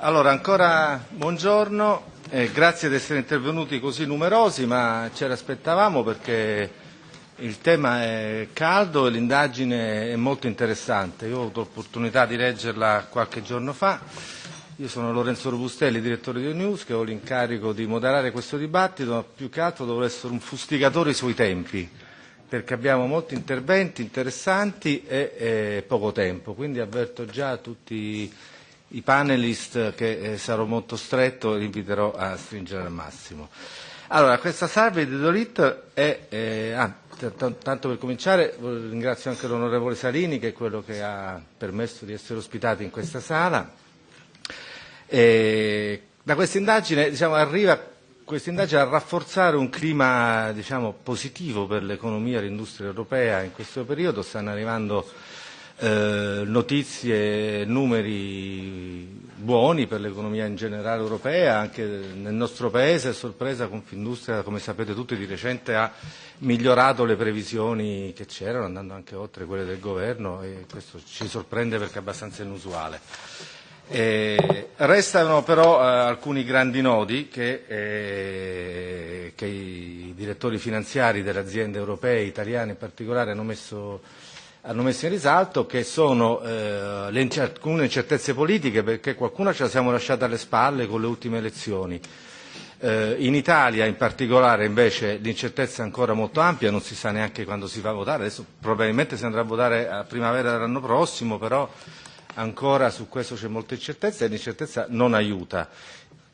Allora, ancora buongiorno, eh, grazie di essere intervenuti così numerosi, ma ce l'aspettavamo perché il tema è caldo e l'indagine è molto interessante. Io ho avuto l'opportunità di leggerla qualche giorno fa. Io sono Lorenzo Robustelli, direttore di News, che ho l'incarico di moderare questo dibattito, ma più che altro dovrò essere un fustigatore sui tempi perché abbiamo molti interventi interessanti e, e poco tempo, quindi avverto già tutti i panelist che eh, sarò molto stretto li inviterò a stringere al massimo. Allora, questa salve di Dolit è, eh, ah, tanto per cominciare ringrazio anche l'onorevole Salini che è quello che ha permesso di essere ospitati in questa sala. E da questa indagine diciamo, arriva questa indagine a rafforzare un clima diciamo, positivo per l'economia e l'industria europea in questo periodo. Stanno arrivando eh, notizie, numeri buoni per l'economia in generale europea, anche nel nostro Paese è sorpresa Confindustria, come sapete tutti, di recente ha migliorato le previsioni che c'erano, andando anche oltre quelle del governo e questo ci sorprende perché è abbastanza inusuale. Eh, restano però eh, alcuni grandi nodi che, eh, che i direttori finanziari delle aziende europee, italiane in particolare, hanno messo, hanno messo in risalto, che sono eh, le alcune incertezze politiche, perché qualcuna ce la siamo lasciata alle spalle con le ultime elezioni. Eh, in Italia in particolare invece l'incertezza è ancora molto ampia, non si sa neanche quando si va a votare, adesso probabilmente si andrà a votare a primavera dell'anno prossimo, però ancora su questo c'è molta incertezza e l'incertezza non aiuta.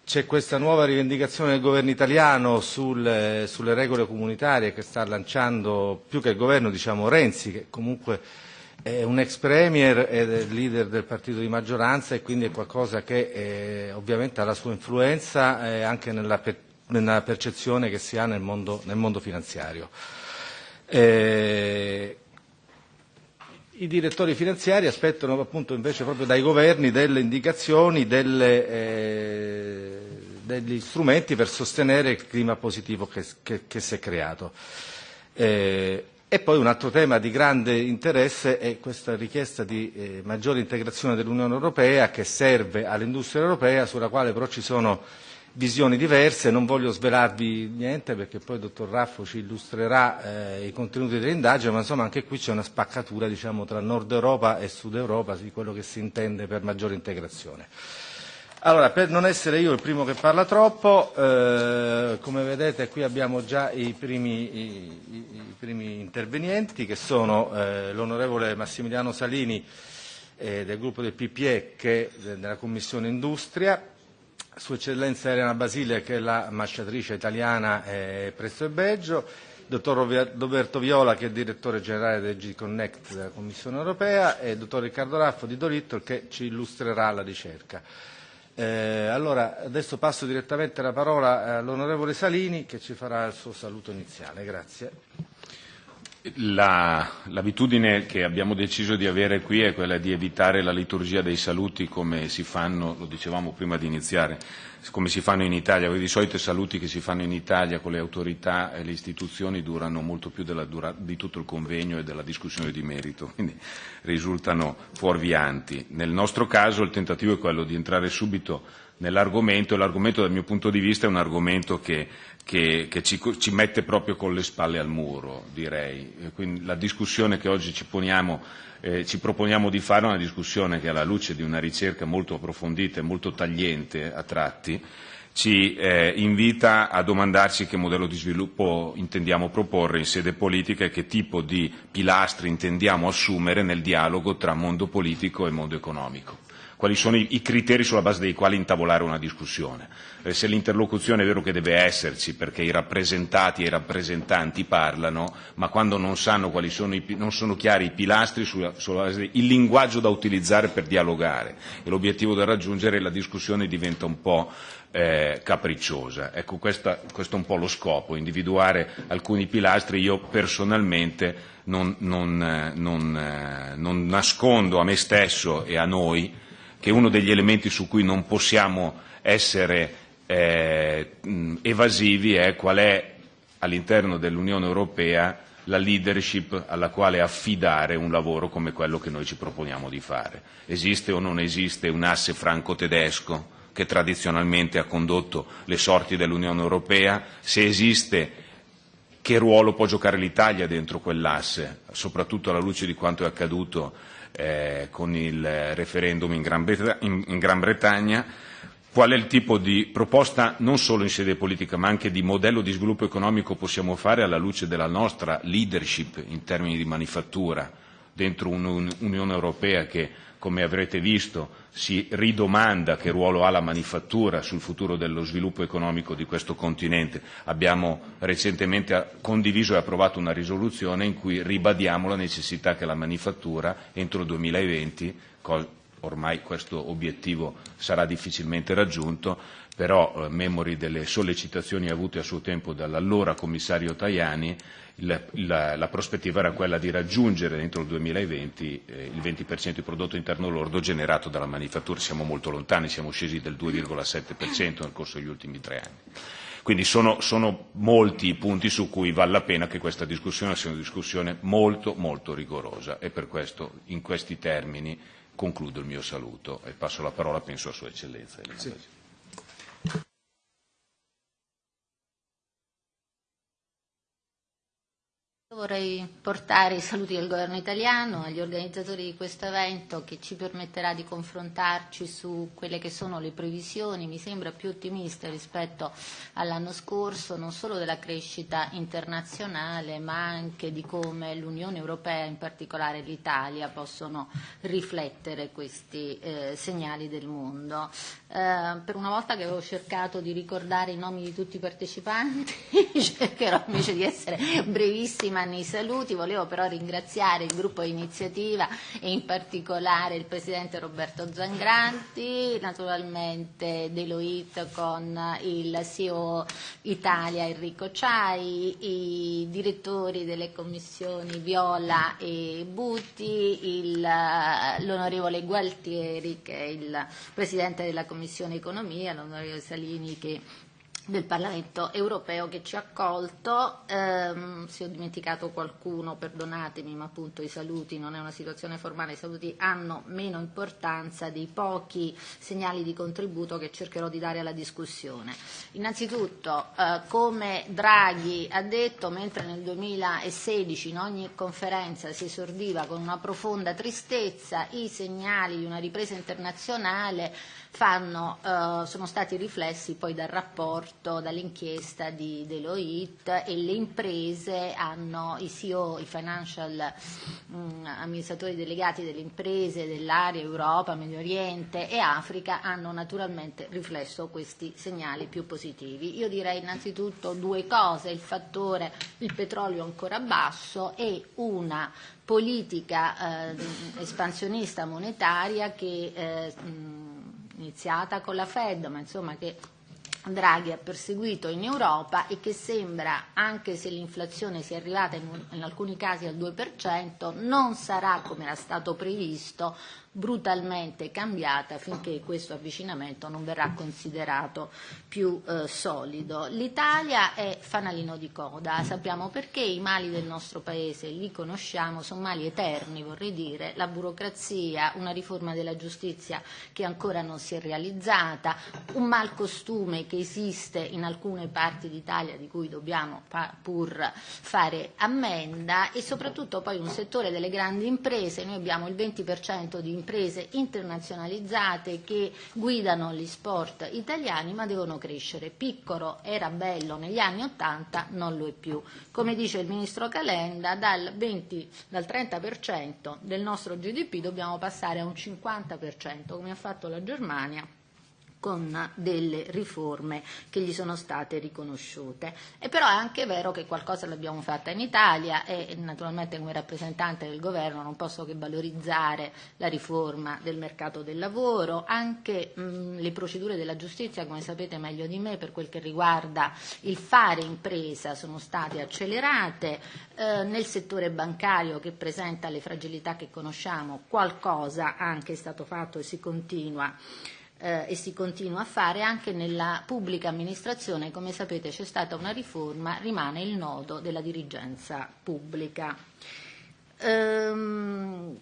C'è questa nuova rivendicazione del governo italiano sul, sulle regole comunitarie che sta lanciando più che il governo diciamo Renzi, che comunque è un ex premier ed è leader del partito di maggioranza e quindi è qualcosa che eh, ovviamente ha la sua influenza eh, anche nella, per, nella percezione che si ha nel mondo, nel mondo finanziario. Eh, i direttori finanziari aspettano appunto invece proprio dai governi delle indicazioni, delle, eh, degli strumenti per sostenere il clima positivo che, che, che si è creato. Eh, e poi un altro tema di grande interesse è questa richiesta di eh, maggiore integrazione dell'Unione Europea che serve all'industria europea, sulla quale però ci sono visioni diverse, non voglio svelarvi niente perché poi il dottor Raffo ci illustrerà eh, i contenuti dell'indagine, ma insomma anche qui c'è una spaccatura diciamo, tra Nord Europa e Sud Europa di quello che si intende per maggiore integrazione. Allora, per non essere io il primo che parla troppo, eh, come vedete qui abbiamo già i primi, i, i primi intervenienti che sono eh, l'onorevole Massimiliano Salini eh, del gruppo del PPE che della Commissione Industria, Sua Eccellenza Elena Basile, che è la ambasciatrice italiana eh, presso il Belgio, dottor Roberto Viola, che è direttore generale del G-Connect della Commissione europea, e il dottor Riccardo Raffo di Dolittle, che ci illustrerà la ricerca. Eh, allora, adesso passo direttamente la parola all'onorevole Salini, che ci farà il suo saluto iniziale. Grazie. La, l'abitudine che abbiamo deciso di avere qui è quella di evitare la liturgia dei saluti come si fanno, lo dicevamo prima di iniziare, come si fanno in Italia, di solito i saluti che si fanno in Italia con le autorità e le istituzioni durano molto più della di tutto il convegno e della discussione di merito, quindi risultano fuorvianti. Nel nostro caso il tentativo è quello di entrare subito nell'argomento e l'argomento dal mio punto di vista è un argomento che che, che ci, ci mette proprio con le spalle al muro, direi. Quindi la discussione che oggi ci, poniamo, eh, ci proponiamo di fare è una discussione che alla luce di una ricerca molto approfondita e molto tagliente a tratti ci eh, invita a domandarci che modello di sviluppo intendiamo proporre in sede politica e che tipo di pilastri intendiamo assumere nel dialogo tra mondo politico e mondo economico quali sono i, i criteri sulla base dei quali intavolare una discussione. Eh, se l'interlocuzione è vero che deve esserci perché i rappresentati e i rappresentanti parlano, ma quando non sono, i, non sono chiari i pilastri sulla, sulla base del linguaggio da utilizzare per dialogare e l'obiettivo da raggiungere la discussione diventa un po' eh, capricciosa. Ecco, questa, questo è un po' lo scopo, individuare alcuni pilastri. Io personalmente non, non, non, non nascondo a me stesso e a noi che uno degli elementi su cui non possiamo essere eh, evasivi è qual è all'interno dell'Unione Europea la leadership alla quale affidare un lavoro come quello che noi ci proponiamo di fare. Esiste o non esiste un asse franco-tedesco? che tradizionalmente ha condotto le sorti dell'Unione Europea, se esiste che ruolo può giocare l'Italia dentro quell'asse, soprattutto alla luce di quanto è accaduto eh, con il referendum in Gran, Bretagna, in, in Gran Bretagna, qual è il tipo di proposta non solo in sede politica ma anche di modello di sviluppo economico possiamo fare alla luce della nostra leadership in termini di manifattura dentro un'Unione Europea che come avrete visto, si ridomanda che ruolo ha la manifattura sul futuro dello sviluppo economico di questo continente. Abbiamo recentemente condiviso e approvato una risoluzione in cui ribadiamo la necessità che la manifattura entro il 2020, ormai questo obiettivo sarà difficilmente raggiunto, però eh, memori delle sollecitazioni avute a suo tempo dall'allora commissario Tajani, il, la, la prospettiva era quella di raggiungere entro il 2020 eh, il 20% di prodotto interno lordo generato dalla manifattura. Siamo molto lontani, siamo scesi del 2,7% nel corso degli ultimi tre anni. Quindi sono, sono molti i punti su cui vale la pena che questa discussione sia una discussione molto molto rigorosa e per questo in questi termini concludo il mio saluto e passo la parola penso a Sua Eccellenza. Sì. Vorrei portare i saluti del governo italiano agli organizzatori di questo evento che ci permetterà di confrontarci su quelle che sono le previsioni, mi sembra più ottimiste rispetto all'anno scorso, non solo della crescita internazionale ma anche di come l'Unione Europea, in particolare l'Italia, possono riflettere questi eh, segnali del mondo. Eh, per una volta che avevo cercato di ricordare i nomi di tutti i partecipanti, cercherò invece di essere brevissima nei saluti, volevo però ringraziare il gruppo iniziativa e in particolare il Presidente Roberto Zangranti, naturalmente Deloitte con il CEO Italia Enrico Ciai, i direttori delle commissioni Viola e Butti, l'onorevole Gualtieri che è il Presidente della Commissione Economia, l'onorevole Salini che del Parlamento europeo che ci ha accolto. Eh, se ho dimenticato qualcuno, perdonatemi, ma appunto i saluti non è una situazione formale, i saluti hanno meno importanza dei pochi segnali di contributo che cercherò di dare alla discussione. Innanzitutto, eh, come Draghi ha detto, mentre nel 2016 in ogni conferenza si esordiva con una profonda tristezza, i segnali di una ripresa internazionale fanno, eh, sono stati riflessi poi dal rapporto, dall'inchiesta di Deloitte e le imprese hanno, i CEO, i financial mh, mm, amministratori delegati delle imprese dell'area Europa, Medio Oriente e Africa hanno naturalmente riflesso questi segnali più positivi. Io direi innanzitutto due cose, il fattore il petrolio ancora basso e una politica eh, espansionista monetaria che eh, mh, iniziata con la Fed, ma insomma che Draghi ha perseguito in Europa e che sembra, anche se l'inflazione sia arrivata in, in alcuni casi al 2%, non sarà come era stato previsto brutalmente cambiata finché questo avvicinamento non verrà considerato più eh, solido. L'Italia è fanalino di coda, sappiamo perché i mali del nostro Paese li conosciamo, sono mali eterni vorrei dire, la burocrazia, una riforma della giustizia che ancora non si è realizzata, un malcostume che esiste in alcune parti d'Italia di cui dobbiamo pur fare ammenda e soprattutto poi un settore delle grandi imprese, noi abbiamo il 20% di imprese internazionalizzate che guidano gli sport italiani ma devono crescere. Piccolo era bello negli anni Ottanta, non lo è più. Come dice il Ministro Calenda, dal, 20, dal 30% del nostro GDP dobbiamo passare a un 50%, come ha fatto la Germania con delle riforme che gli sono state riconosciute. E però è anche vero che qualcosa l'abbiamo fatta in Italia e naturalmente come rappresentante del governo non posso che valorizzare la riforma del mercato del lavoro, anche mh, le procedure della giustizia, come sapete meglio di me, per quel che riguarda il fare impresa sono state accelerate, eh, nel settore bancario che presenta le fragilità che conosciamo qualcosa anche è stato fatto e si continua eh, e si continua a fare anche nella pubblica amministrazione, come sapete c'è stata una riforma, rimane il nodo della dirigenza pubblica. Ehm,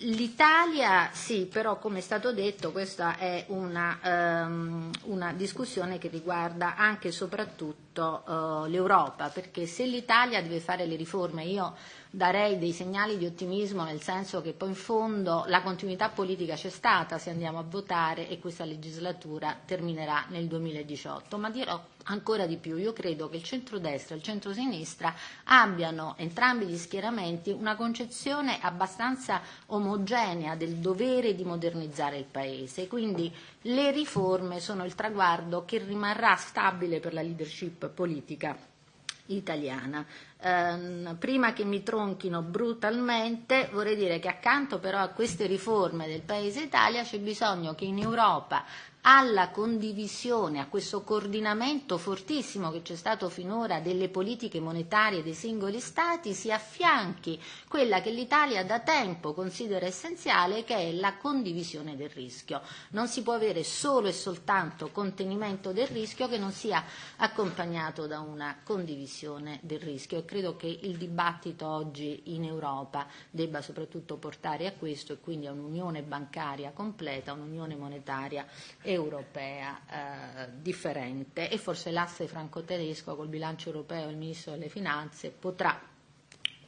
L'Italia sì, però come è stato detto questa è una, um, una discussione che riguarda anche e soprattutto uh, l'Europa, perché se l'Italia deve fare le riforme, io darei dei segnali di ottimismo nel senso che poi in fondo la continuità politica c'è stata se andiamo a votare e questa legislatura terminerà nel 2018, ma dirò ancora di più, io credo che il centrodestra e il centrosinistra abbiano entrambi gli schieramenti una concezione abbastanza omogenea del dovere di modernizzare il Paese, quindi le riforme sono il traguardo che rimarrà stabile per la leadership politica italiana. Eh, prima che mi tronchino brutalmente, vorrei dire che accanto però a queste riforme del Paese Italia c'è bisogno che in Europa alla condivisione, a questo coordinamento fortissimo che c'è stato finora delle politiche monetarie dei singoli Stati, si affianchi quella che l'Italia da tempo considera essenziale, che è la condivisione del rischio. Non si può avere solo e soltanto contenimento del rischio che non sia accompagnato da una condivisione del rischio e credo che il dibattito oggi in Europa debba soprattutto portare a questo e quindi a un'unione bancaria completa, un'unione monetaria e europea eh, differente e forse l'asse franco-tedesco col bilancio europeo e il Ministro delle Finanze potrà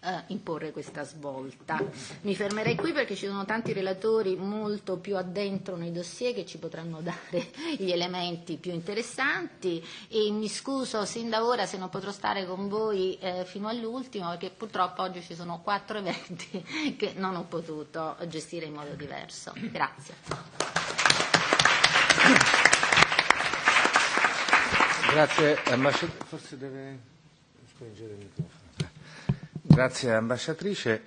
eh, imporre questa svolta. Mi fermerei qui perché ci sono tanti relatori molto più addentro nei dossier che ci potranno dare gli elementi più interessanti e mi scuso sin da ora se non potrò stare con voi eh, fino all'ultimo perché purtroppo oggi ci sono quattro eventi che non ho potuto gestire in modo diverso. Grazie. Grazie. Forse deve spingere il microfono. Grazie ambasciatrice.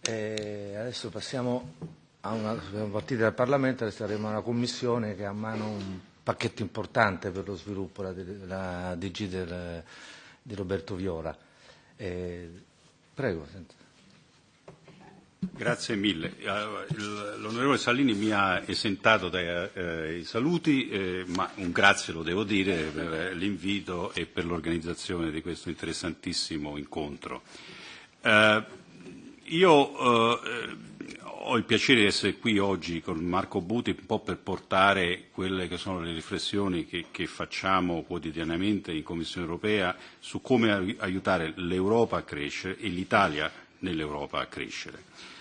Eh, adesso passiamo a una partita del Parlamento, adesso saremo a una commissione che ha a mano un pacchetto importante per lo sviluppo, la, la DG del, di Roberto Viola. Eh, prego. Senta. Grazie mille. L'onorevole Salini mi ha esentato dai eh, saluti, eh, ma un grazie lo devo dire per l'invito e per l'organizzazione di questo interessantissimo incontro. Eh, io eh, ho il piacere di essere qui oggi con Marco Buti un po' per portare quelle che sono le riflessioni che, che facciamo quotidianamente in Commissione europea su come aiutare l'Europa a crescere e l'Italia nell'Europa a crescere.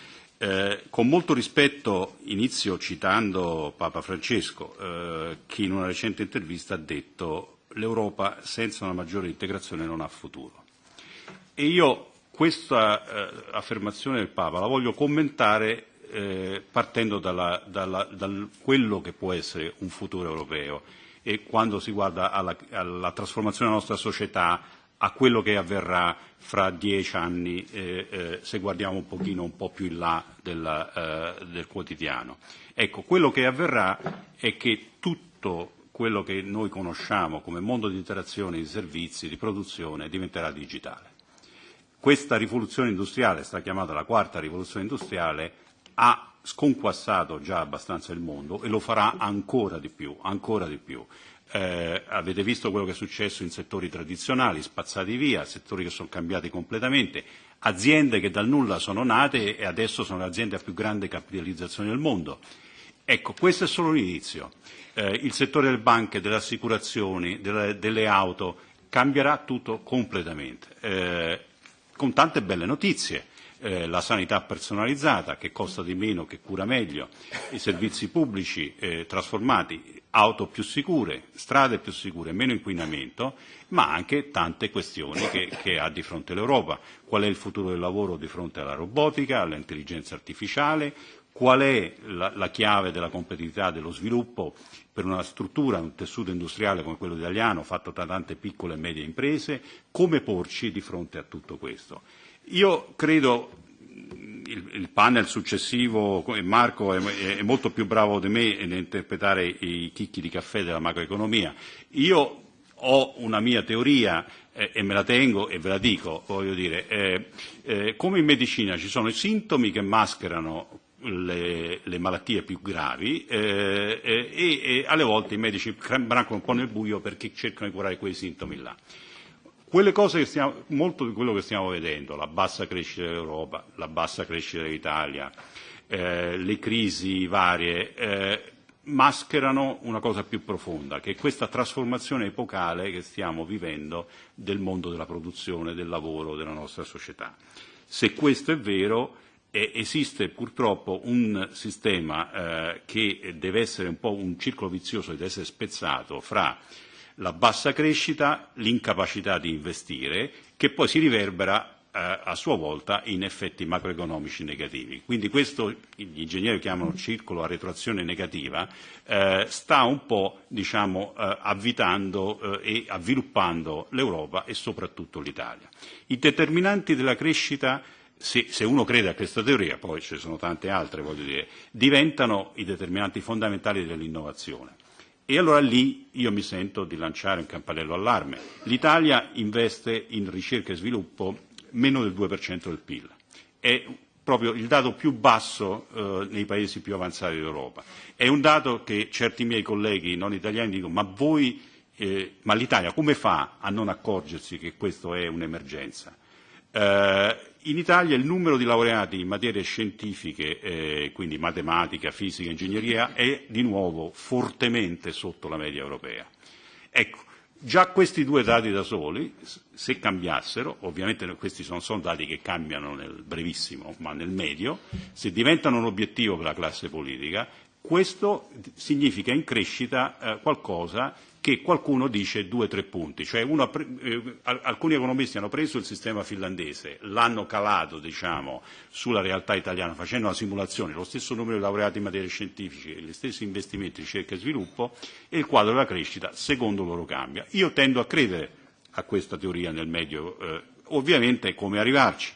Eh, con molto rispetto inizio citando Papa Francesco, eh, che in una recente intervista ha detto l'Europa senza una maggiore integrazione non ha futuro. E io questa eh, affermazione del Papa la voglio commentare eh, partendo da quello che può essere un futuro europeo e quando si guarda alla, alla trasformazione della nostra società, a quello che avverrà fra dieci anni eh, eh, se guardiamo un pochino un po' più in là della, eh, del quotidiano. Ecco, quello che avverrà è che tutto quello che noi conosciamo come mondo di interazione, di servizi, di produzione diventerà digitale. Questa rivoluzione industriale, sta chiamata la quarta rivoluzione industriale, ha sconquassato già abbastanza il mondo e lo farà ancora di più, ancora di più eh, avete visto quello che è successo in settori tradizionali, spazzati via, settori che sono cambiati completamente, aziende che dal nulla sono nate e adesso sono le aziende a più grande capitalizzazione del mondo. Ecco, questo è solo l'inizio. Eh, il settore delle banche, delle assicurazioni, delle, delle auto cambierà tutto completamente, eh, con tante belle notizie. Eh, la sanità personalizzata che costa di meno, che cura meglio, i servizi pubblici eh, trasformati, auto più sicure, strade più sicure, meno inquinamento, ma anche tante questioni che, che ha di fronte l'Europa. Qual è il futuro del lavoro di fronte alla robotica, all'intelligenza artificiale, qual è la, la chiave della competitività dello sviluppo per una struttura, un tessuto industriale come quello italiano fatto da tante piccole e medie imprese, come porci di fronte a tutto questo. Io credo il, il panel successivo, Marco è, è molto più bravo di me nell'interpretare i chicchi di caffè della macroeconomia. Io ho una mia teoria eh, e me la tengo e ve la dico, voglio dire, eh, eh, come in medicina ci sono i sintomi che mascherano le, le malattie più gravi eh, e, e alle volte i medici brancano un po' nel buio perché cercano di curare quei sintomi là. Quelle cose stiamo, molto di quello che stiamo vedendo, la bassa crescita dell'Europa, la bassa crescita dell'Italia, eh, le crisi varie, eh, mascherano una cosa più profonda, che è questa trasformazione epocale che stiamo vivendo del mondo della produzione, del lavoro, della nostra società. Se questo è vero, eh, esiste purtroppo un sistema eh, che deve essere un po' un circolo vizioso, deve essere spezzato fra la bassa crescita, l'incapacità di investire, che poi si riverbera eh, a sua volta in effetti macroeconomici negativi. Quindi questo gli ingegneri chiamano circolo a retroazione negativa, eh, sta un po' diciamo, eh, avvitando eh, e avviluppando l'Europa e soprattutto l'Italia. I determinanti della crescita se, se uno crede a questa teoria, poi ci sono tante altre, voglio dire, diventano i determinanti fondamentali dell'innovazione. E allora lì io mi sento di lanciare un campanello allarme. L'Italia investe in ricerca e sviluppo meno del 2% del PIL. È proprio il dato più basso eh, nei paesi più avanzati d'Europa. È un dato che certi miei colleghi non italiani dicono ma voi, eh, ma l'Italia come fa a non accorgersi che questo è un'emergenza? Eh, in Italia il numero di laureati in materie scientifiche, eh, quindi matematica, fisica, ingegneria, è di nuovo fortemente sotto la media europea. Ecco, Già questi due dati da soli, se cambiassero, ovviamente questi non sono dati che cambiano nel brevissimo, ma nel medio, se diventano un obiettivo per la classe politica, questo significa in crescita eh, qualcosa che qualcuno dice due o tre punti, cioè uno, eh, alcuni economisti hanno preso il sistema finlandese, l'hanno calato diciamo, sulla realtà italiana facendo una simulazione, lo stesso numero di laureati in materie scientifiche, gli stessi investimenti in ricerca e sviluppo e il quadro della crescita secondo loro cambia. Io tendo a credere a questa teoria nel medio, eh, ovviamente come arrivarci.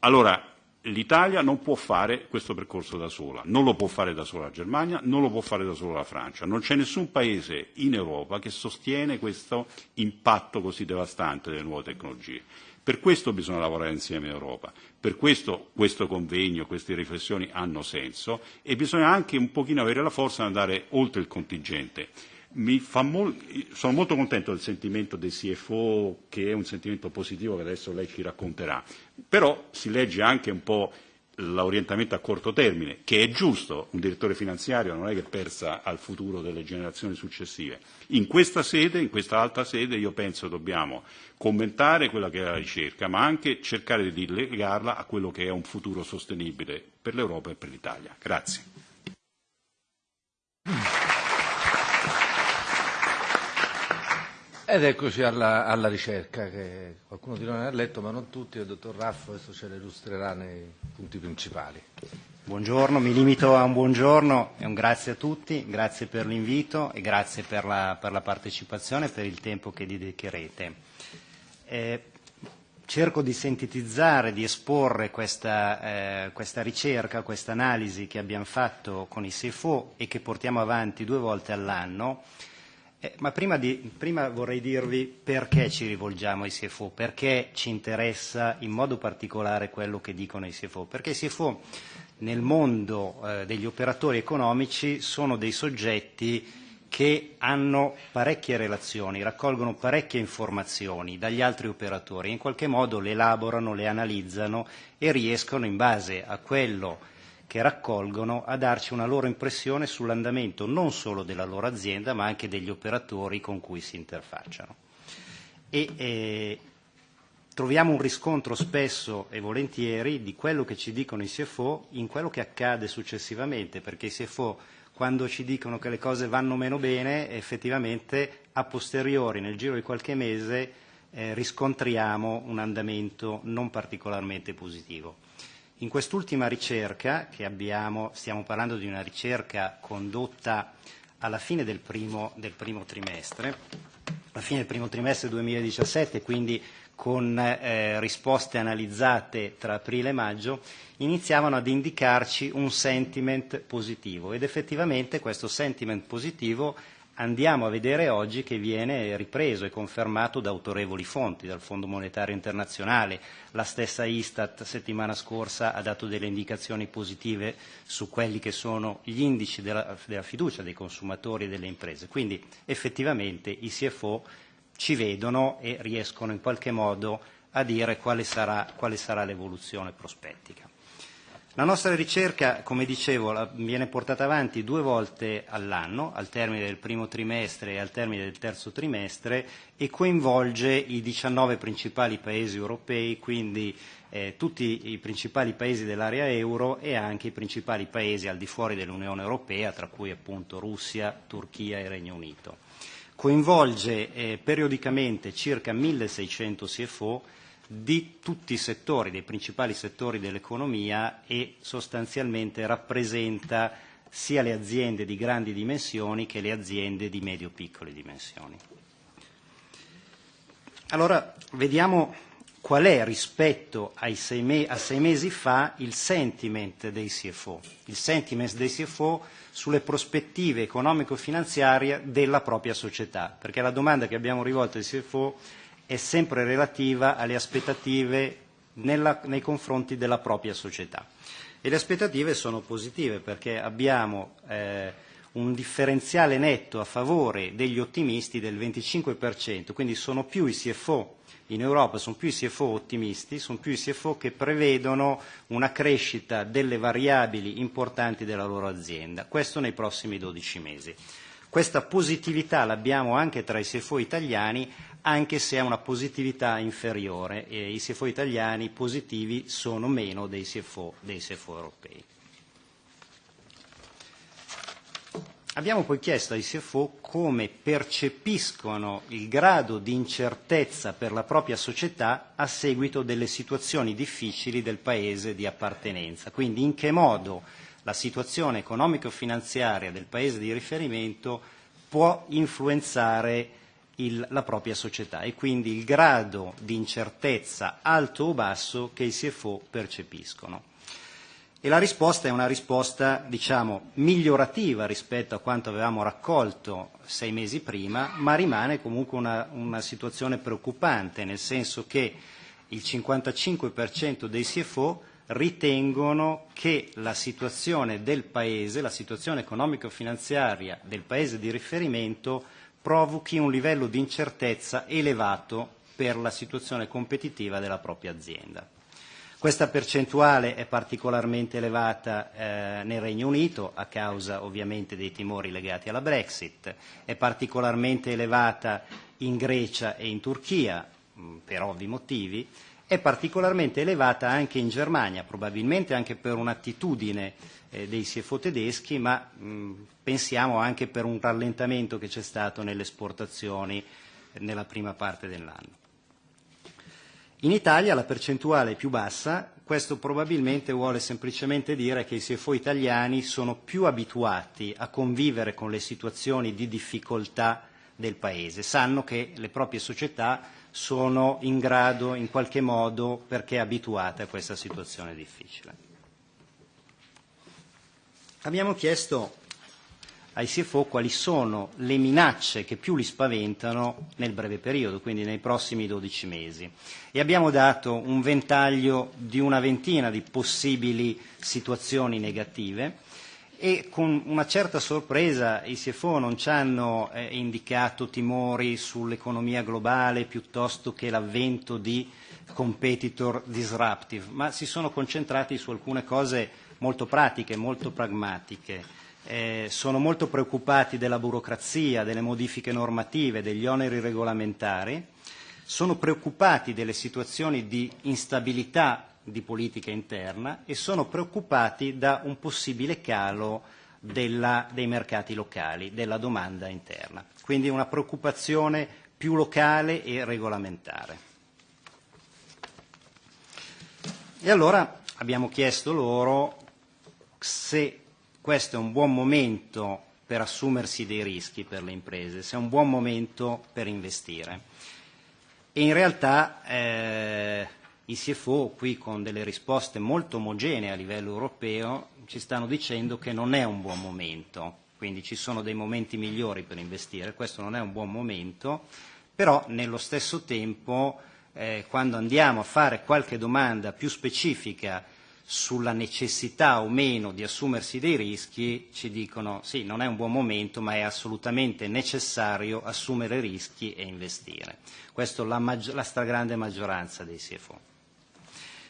Allora, l'Italia non può fare questo percorso da sola, non lo può fare da sola la Germania, non lo può fare da sola la Francia, non c'è nessun paese in Europa che sostiene questo impatto così devastante delle nuove tecnologie. Per questo bisogna lavorare insieme in Europa, per questo questo convegno, queste riflessioni hanno senso e bisogna anche un pochino avere la forza di andare oltre il contingente mi fa mol- sono molto contento del sentimento dei CFO, che è un sentimento positivo che adesso lei ci racconterà, però si legge anche un po' l'orientamento a corto termine, che è giusto, un direttore finanziario non è che pensa al futuro delle generazioni successive. In questa sede, in questa alta sede, io penso dobbiamo commentare quella che è la ricerca, ma anche cercare di legarla a quello che è un futuro sostenibile per l'Europa e per l'Italia. Grazie. Ed eccoci alla, alla ricerca, che qualcuno di noi ha letto, ma non tutti, il dottor Raffo adesso ce le illustrerà nei punti principali. Buongiorno, mi limito a un buongiorno e un grazie a tutti, grazie per l'invito e grazie per la, per la partecipazione e per il tempo che dedicherete. Eh, cerco di sintetizzare, di esporre questa, eh, questa ricerca, questa analisi che abbiamo fatto con i SEFO e che portiamo avanti due volte all'anno Eh, ma prima, di, prima vorrei dirvi perché ci rivolgiamo ai CFO, perché ci interessa in modo particolare quello che dicono i CFO, perché i CFO nel mondo eh, degli operatori economici sono dei soggetti che hanno parecchie relazioni, raccolgono parecchie informazioni dagli altri operatori, in qualche modo le elaborano, le analizzano e riescono in base a quello che raccolgono a darci una loro impressione sull'andamento non solo della loro azienda ma anche degli operatori con cui si interfacciano. E, eh, troviamo un riscontro spesso e volentieri di quello che ci dicono i CFO in quello che accade successivamente, perché i CFO quando ci dicono che le cose vanno meno bene, effettivamente a posteriori, nel giro di qualche mese, eh, riscontriamo un andamento non particolarmente positivo. In quest'ultima ricerca, che abbiamo, stiamo parlando di una ricerca condotta alla fine del primo, del primo trimestre, alla fine del primo trimestre 2017, quindi con eh, risposte analizzate tra aprile e maggio, iniziavano ad indicarci un sentiment positivo. Ed effettivamente questo sentiment positivo andiamo a vedere oggi che viene ripreso e confermato da autorevoli fonti, dal Fondo Monetario Internazionale. La stessa Istat settimana scorsa ha dato delle indicazioni positive su quelli che sono gli indici della, della fiducia dei consumatori e delle imprese. Quindi effettivamente i CFO ci vedono e riescono in qualche modo a dire quale sarà, quale sarà l'evoluzione prospettica. La nostra ricerca, come dicevo, viene portata avanti due volte all'anno, al termine del primo trimestre e al termine del terzo trimestre, e coinvolge i 19 principali paesi europei, quindi eh, tutti i principali paesi dell'area euro e anche i principali paesi al di fuori dell'Unione Europea, tra cui appunto Russia, Turchia e Regno Unito. Coinvolge eh, periodicamente circa 1600 CFO di tutti i settori, dei principali settori dell'economia e sostanzialmente rappresenta sia le aziende di grandi dimensioni che le aziende di medio-piccole dimensioni. Allora, vediamo qual è rispetto sei me- a sei mesi fa il sentiment dei CFO, il sentiment dei CFO sulle prospettive economico-finanziarie della propria società, perché la domanda che abbiamo rivolto ai CFO è sempre relativa alle aspettative nella, nei confronti della propria società. E le aspettative sono positive perché abbiamo eh, un differenziale netto a favore degli ottimisti del 25%, quindi sono più i CFO in Europa, sono più i CFO ottimisti, sono più i CFO che prevedono una crescita delle variabili importanti della loro azienda, questo nei prossimi 12 mesi. Questa positività l'abbiamo anche tra i CFO italiani, anche se ha una positività inferiore e i CFO italiani positivi sono meno dei CFO, dei CFO europei. Abbiamo poi chiesto ai CFO come percepiscono il grado di incertezza per la propria società a seguito delle situazioni difficili del paese di appartenenza, quindi in che modo la situazione economico-finanziaria del paese di riferimento può influenzare il, la propria società e quindi il grado di incertezza alto o basso che i CFO percepiscono. E la risposta è una risposta, diciamo, migliorativa rispetto a quanto avevamo raccolto sei mesi prima, ma rimane comunque una, una situazione preoccupante, nel senso che il 55% dei CFO ritengono che la situazione del Paese, la situazione economico-finanziaria del Paese di riferimento provochi un livello di incertezza elevato per la situazione competitiva della propria azienda. Questa percentuale è particolarmente elevata eh, nel Regno Unito a causa ovviamente dei timori legati alla Brexit, è particolarmente elevata in Grecia e in Turchia mh, per ovvi motivi, è particolarmente elevata anche in Germania, probabilmente anche per un'attitudine dei CFO tedeschi, ma mh, pensiamo anche per un rallentamento che c'è stato nelle esportazioni eh, nella prima parte dell'anno. In Italia la percentuale è più bassa, questo probabilmente vuole semplicemente dire che i CFO italiani sono più abituati a convivere con le situazioni di difficoltà del Paese, sanno che le proprie società sono in grado in qualche modo perché abituate a questa situazione difficile. Abbiamo chiesto ai CFO quali sono le minacce che più li spaventano nel breve periodo, quindi nei prossimi 12 mesi. E abbiamo dato un ventaglio di una ventina di possibili situazioni negative e con una certa sorpresa i CFO non ci hanno eh, indicato timori sull'economia globale piuttosto che l'avvento di competitor disruptive, ma si sono concentrati su alcune cose molto pratiche, molto pragmatiche. Eh, sono molto preoccupati della burocrazia, delle modifiche normative, degli oneri regolamentari, sono preoccupati delle situazioni di instabilità di politica interna e sono preoccupati da un possibile calo della, dei mercati locali, della domanda interna. Quindi una preoccupazione più locale e regolamentare. E allora abbiamo chiesto loro se questo è un buon momento per assumersi dei rischi per le imprese, se è un buon momento per investire. E in realtà eh, i CFO qui con delle risposte molto omogenee a livello europeo ci stanno dicendo che non è un buon momento, quindi ci sono dei momenti migliori per investire, questo non è un buon momento, però nello stesso tempo eh, quando andiamo a fare qualche domanda più specifica sulla necessità o meno di assumersi dei rischi ci dicono sì, non è un buon momento, ma è assolutamente necessario assumere rischi e investire. Questo la, maggi- la stragrande maggioranza dei CFO.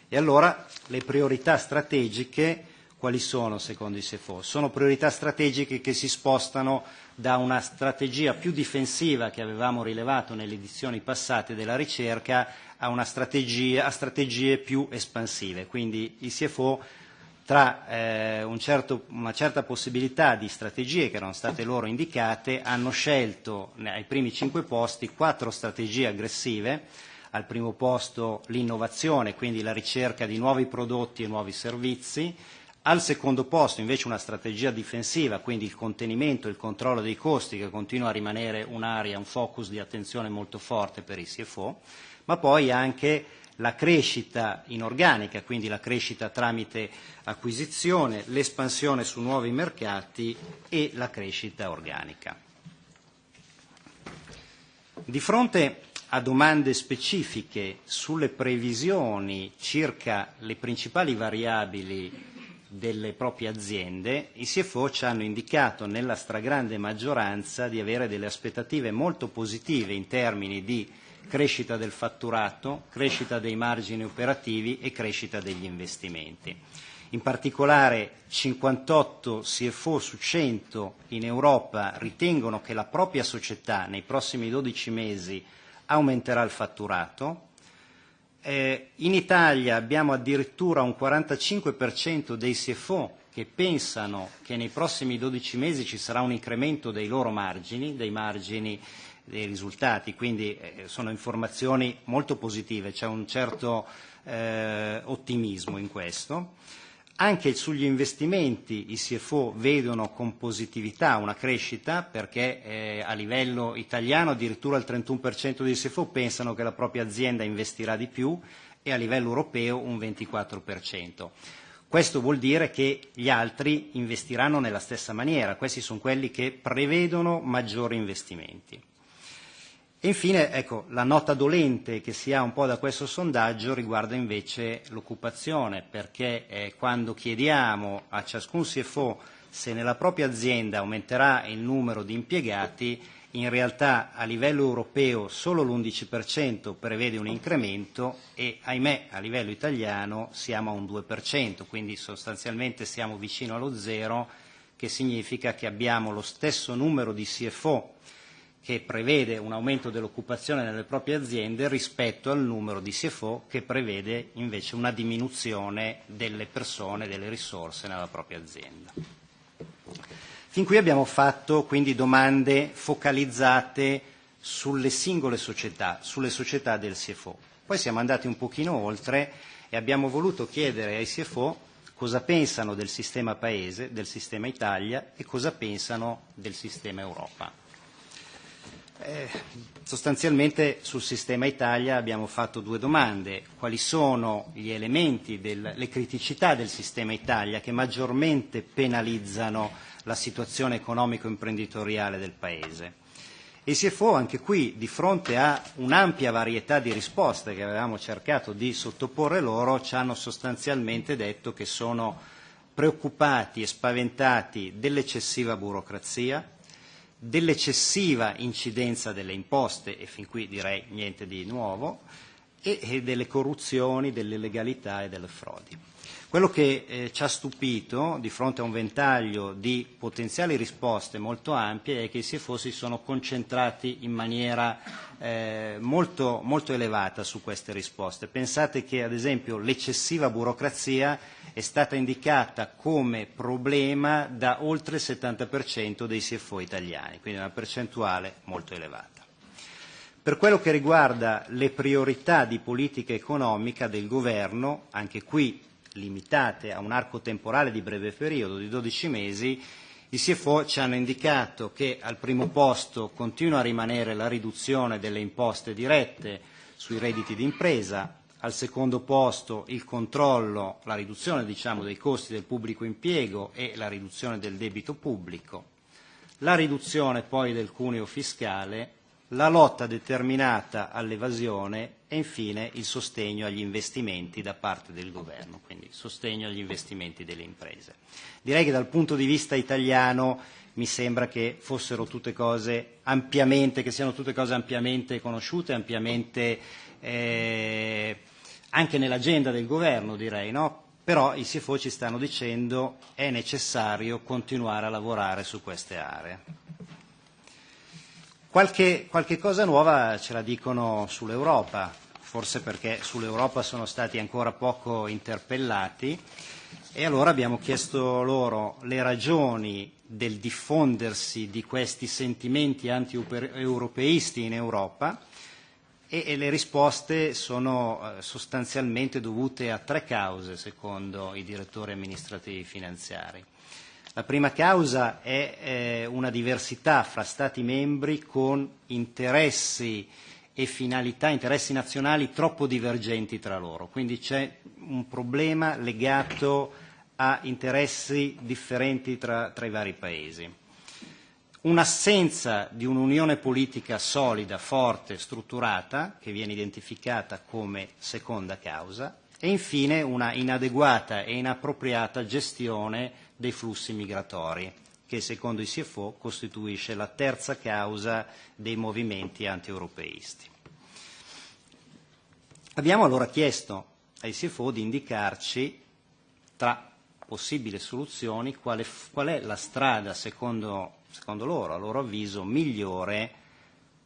E allora le priorità strategiche quali sono secondo i SEFO? Sono priorità strategiche che si spostano da una strategia più difensiva che avevamo rilevato nelle edizioni passate della ricerca a, strategia, a strategie più espansive. Quindi i CFO tra eh, un certo, una certa possibilità di strategie che erano state loro indicate hanno scelto ai primi cinque posti quattro strategie aggressive. Al primo posto l'innovazione, quindi la ricerca di nuovi prodotti e nuovi servizi, al secondo posto invece una strategia difensiva, quindi il contenimento e il controllo dei costi che continua a rimanere un'area, un focus di attenzione molto forte per i CFO, ma poi anche la crescita inorganica, quindi la crescita tramite acquisizione, l'espansione su nuovi mercati e la crescita organica. Di fronte a domande specifiche sulle previsioni circa le principali variabili delle proprie aziende, i CFO ci hanno indicato nella stragrande maggioranza di avere delle aspettative molto positive in termini di crescita del fatturato, crescita dei margini operativi e crescita degli investimenti. In particolare 58 CFO su 100 in Europa ritengono che la propria società nei prossimi 12 mesi aumenterà il fatturato. Eh, in Italia abbiamo addirittura un 45% dei CFO che pensano che nei prossimi 12 mesi ci sarà un incremento dei loro margini, dei margini dei risultati, quindi eh, sono informazioni molto positive, c'è un certo eh, ottimismo in questo. Anche sugli investimenti i CFO vedono con positività una crescita perché eh, a livello italiano addirittura il 31% dei CFO pensano che la propria azienda investirà di più e a livello europeo un 24%. Questo vuol dire che gli altri investiranno nella stessa maniera, questi sono quelli che prevedono maggiori investimenti. E infine, ecco, la nota dolente che si ha un po' da questo sondaggio riguarda invece l'occupazione, perché eh, quando chiediamo a ciascun CFO se nella propria azienda aumenterà il numero di impiegati, in realtà a livello europeo solo l'11% prevede un incremento e ahimè a livello italiano siamo a un 2%, quindi sostanzialmente siamo vicino allo zero, che significa che abbiamo lo stesso numero di CFO che prevede un aumento dell'occupazione nelle proprie aziende rispetto al numero di CFO che prevede invece una diminuzione delle persone, delle risorse nella propria azienda. Fin qui abbiamo fatto quindi domande focalizzate sulle singole società, sulle società del CFO. Poi siamo andati un pochino oltre e abbiamo voluto chiedere ai CFO cosa pensano del sistema Paese, del sistema Italia e cosa pensano del sistema Europa. Eh, sostanzialmente sul sistema Italia abbiamo fatto due domande. Quali sono gli elementi, del, le criticità del sistema Italia che maggiormente penalizzano la situazione economico-imprenditoriale del Paese? E CFO anche qui, di fronte a un'ampia varietà di risposte che avevamo cercato di sottoporre loro, ci hanno sostanzialmente detto che sono preoccupati e spaventati dell'eccessiva burocrazia, dell'eccessiva incidenza delle imposte, e fin qui direi niente di nuovo, e, delle corruzioni, delle illegalità e delle frodi. Quello che eh, ci ha stupito di fronte a un ventaglio di potenziali risposte molto ampie è che i CFO si sono concentrati in maniera eh, molto, molto elevata su queste risposte. Pensate che ad esempio l'eccessiva burocrazia è stata indicata come problema da oltre il 70% dei CFO italiani, quindi una percentuale molto elevata. Per quello che riguarda le priorità di politica economica del governo, anche qui limitate a un arco temporale di breve periodo di 12 mesi, i CFO ci hanno indicato che al primo posto continua a rimanere la riduzione delle imposte dirette sui redditi d'impresa, al secondo posto il controllo, la riduzione diciamo, dei costi del pubblico impiego e la riduzione del debito pubblico, la riduzione poi del cuneo fiscale, la lotta determinata all'evasione e infine il sostegno agli investimenti da parte del governo, quindi sostegno agli investimenti delle imprese. Direi che dal punto di vista italiano mi sembra che fossero tutte cose ampiamente, che siano tutte cose ampiamente conosciute, ampiamente eh, anche nell'agenda del governo direi, no? però i CFO ci stanno dicendo è necessario continuare a lavorare su queste aree. Qualche, qualche cosa nuova ce la dicono sull'Europa, forse perché sull'Europa sono stati ancora poco interpellati e allora abbiamo chiesto loro le ragioni del diffondersi di questi sentimenti anti-europeisti in Europa e, e le risposte sono eh, sostanzialmente dovute a tre cause, secondo i direttori amministrativi finanziari. La prima causa è eh, una diversità fra Stati membri con interessi e finalità, interessi nazionali troppo divergenti tra loro. Quindi c'è un problema legato a interessi differenti tra, tra i vari paesi un'assenza di un'unione politica solida, forte, strutturata, che viene identificata come seconda causa, e infine una inadeguata e inappropriata gestione dei flussi migratori, che secondo i CFO costituisce la terza causa dei movimenti antieuropeisti. Abbiamo allora chiesto ai CFO di indicarci tra possibili soluzioni qual è, qual è la strada secondo secondo loro, a loro avviso, migliore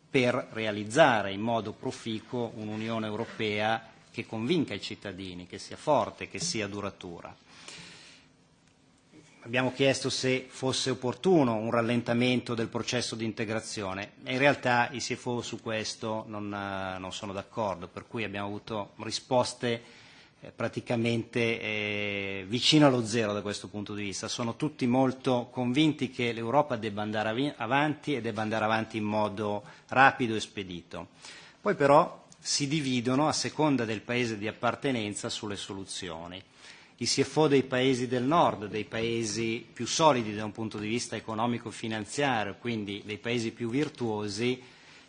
per realizzare in modo proficuo un'Unione Europea che convinca i cittadini, che sia forte, che sia duratura. Abbiamo chiesto se fosse opportuno un rallentamento del processo di integrazione e in realtà i CFO su questo non, non sono d'accordo, per cui abbiamo avuto risposte Eh, praticamente eh, vicino allo zero da questo punto di vista. Sono tutti molto convinti che l'Europa debba andare avanti e debba andare avanti in modo rapido e spedito. Poi però si dividono a seconda del paese di appartenenza sulle soluzioni. I CFO dei paesi del nord, dei paesi più solidi da un punto di vista economico-finanziario, quindi dei paesi più virtuosi,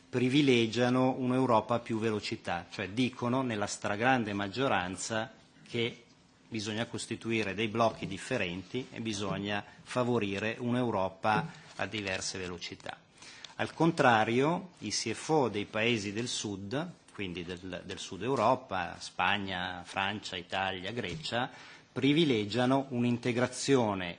privilegiano un'Europa a più velocità, cioè dicono nella stragrande maggioranza che bisogna costituire dei blocchi differenti e bisogna favorire un'Europa a diverse velocità. Al contrario, i CFO dei paesi del sud, quindi del, del sud Europa, Spagna, Francia, Italia, Grecia, privilegiano un'integrazione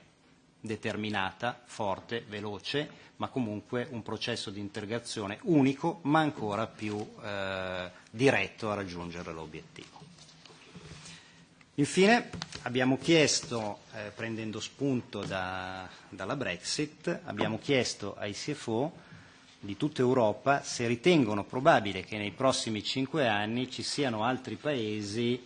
determinata, forte, veloce, ma comunque un processo di integrazione unico ma ancora più eh, diretto a raggiungere l'obiettivo. Infine abbiamo chiesto, eh, prendendo spunto da, dalla Brexit, abbiamo chiesto ai CFO di tutta Europa se ritengono probabile che nei prossimi cinque anni ci siano altri paesi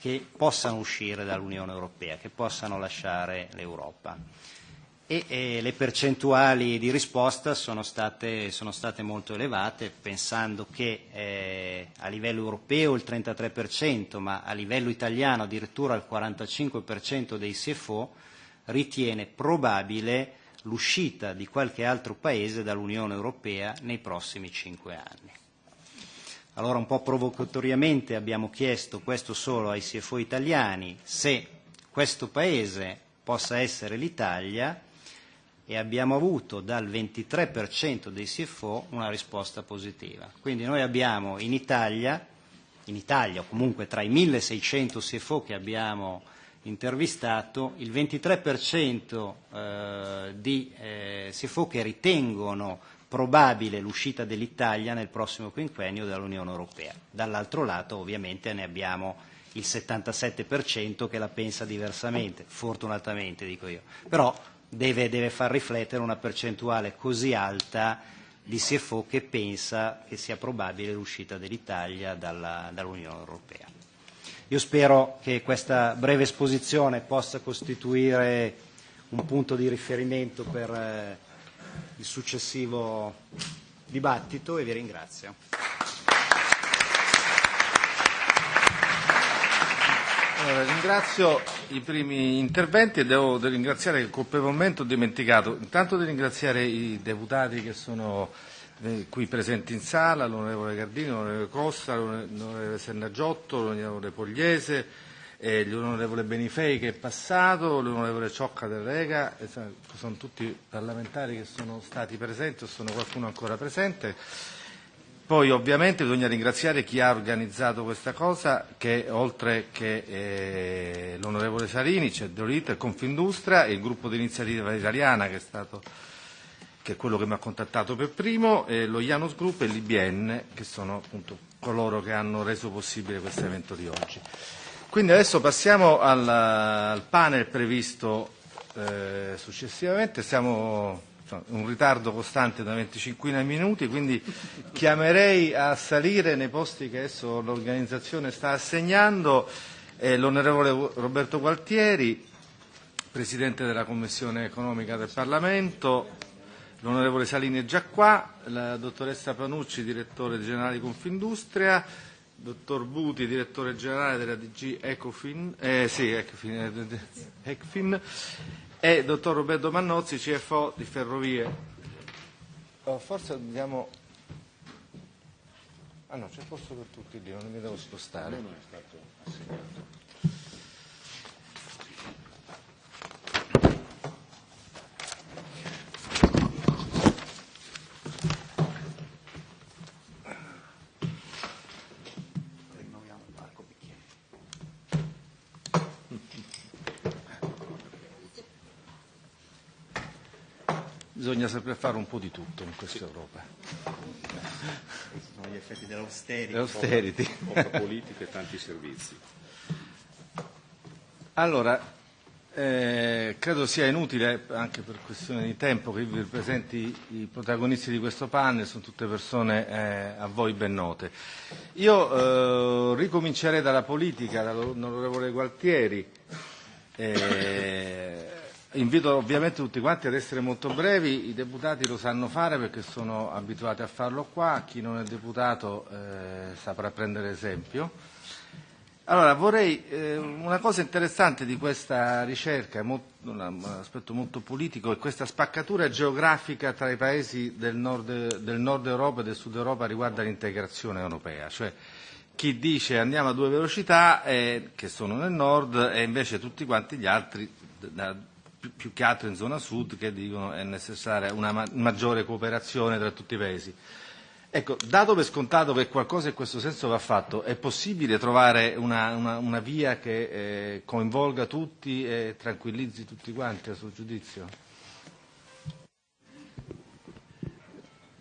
che possano uscire dall'Unione Europea, che possano lasciare l'Europa e e le percentuali di risposta sono state, sono state molto elevate, pensando che eh, a livello europeo il 33%, ma a livello italiano addirittura il 45% dei CFO ritiene probabile l'uscita di qualche altro paese dall'Unione Europea nei prossimi cinque anni. Allora un po' provocatoriamente abbiamo chiesto questo solo ai CFO italiani, se questo paese possa essere l'Italia e abbiamo avuto dal 23% dei CFO una risposta positiva. Quindi noi abbiamo in Italia, in Italia o comunque tra i 1600 CFO che abbiamo intervistato, il 23% eh, di eh, CFO che ritengono probabile l'uscita dell'Italia nel prossimo quinquennio dall'Unione Europea. Dall'altro lato ovviamente ne abbiamo il 77% che la pensa diversamente, fortunatamente dico io. Però deve, deve far riflettere una percentuale così alta di CFO che pensa che sia probabile l'uscita dell'Italia dalla, dall'Unione Europea. Io spero che questa breve esposizione possa costituire un punto di riferimento per eh, il successivo dibattito e vi ringrazio. Allora, ringrazio i primi interventi e devo ringraziare colpevolmente ho dimenticato intanto di ringraziare i deputati che sono eh, qui presenti in sala, l'onorevole Gardini, l'onorevole Costa, l'onorevole Sennagiotto, l'onorevole Pogliese, eh, l'onorevole Benifei che è passato, l'onorevole Ciocca del Rega, eh, sono tutti parlamentari che sono stati presenti o sono qualcuno ancora presente Poi ovviamente bisogna ringraziare chi ha organizzato questa cosa, che oltre che eh, l'onorevole Sarini c'è Deolite, Confindustria e il gruppo di iniziativa italiana che è, stato, che è quello che mi ha contattato per primo, e lo Janus Group e l'IBN che sono appunto coloro che hanno reso possibile questo evento di oggi. Quindi adesso passiamo al, al panel previsto eh, successivamente, siamo un ritardo costante da 25 minuti, quindi chiamerei a salire nei posti che adesso l'organizzazione sta assegnando eh, l'onorevole Roberto Gualtieri, Presidente della Commissione economica del Parlamento, l'onorevole Salini è già qua, la dottoressa Panucci, direttore generale di Confindustria, dottor Buti, direttore generale della DG Ecofin, eh, sì, Ecofin, eh, Ecofin e dottor Roberto Mannozzi, CFO di Ferrovie. Oh, forse dobbiamo... Ah no, c'è posto per tutti lì, non mi devo spostare. No, no, è stato assegnato. Bisogna sempre fare un po' di tutto in questa Europa. Sono gli effetti dell'austerity. L'austerity. Poca politica e tanti servizi. Allora, eh, credo sia inutile, anche per questione di tempo, che vi presenti i protagonisti di questo panel, sono tutte persone eh, a voi ben note. Io eh, ricomincerei dalla politica, dall'onorevole Gualtieri. Eh, Invito ovviamente tutti quanti ad essere molto brevi, i deputati lo sanno fare perché sono abituati a farlo qua, chi non è deputato eh, saprà prendere esempio. Allora, vorrei, eh, una cosa interessante di questa ricerca, molto, un aspetto molto politico, è questa spaccatura geografica tra i paesi del nord, del nord Europa e del sud Europa riguardo all'integrazione europea, cioè chi dice andiamo a due velocità, eh, che sono nel nord, e invece tutti quanti gli altri da, più, più che altro in zona sud, che dicono è necessaria una ma- maggiore cooperazione tra tutti i paesi. Ecco, dato per scontato che qualcosa in questo senso va fatto, è possibile trovare una, una, una via che eh, coinvolga tutti e tranquillizzi tutti quanti a suo giudizio?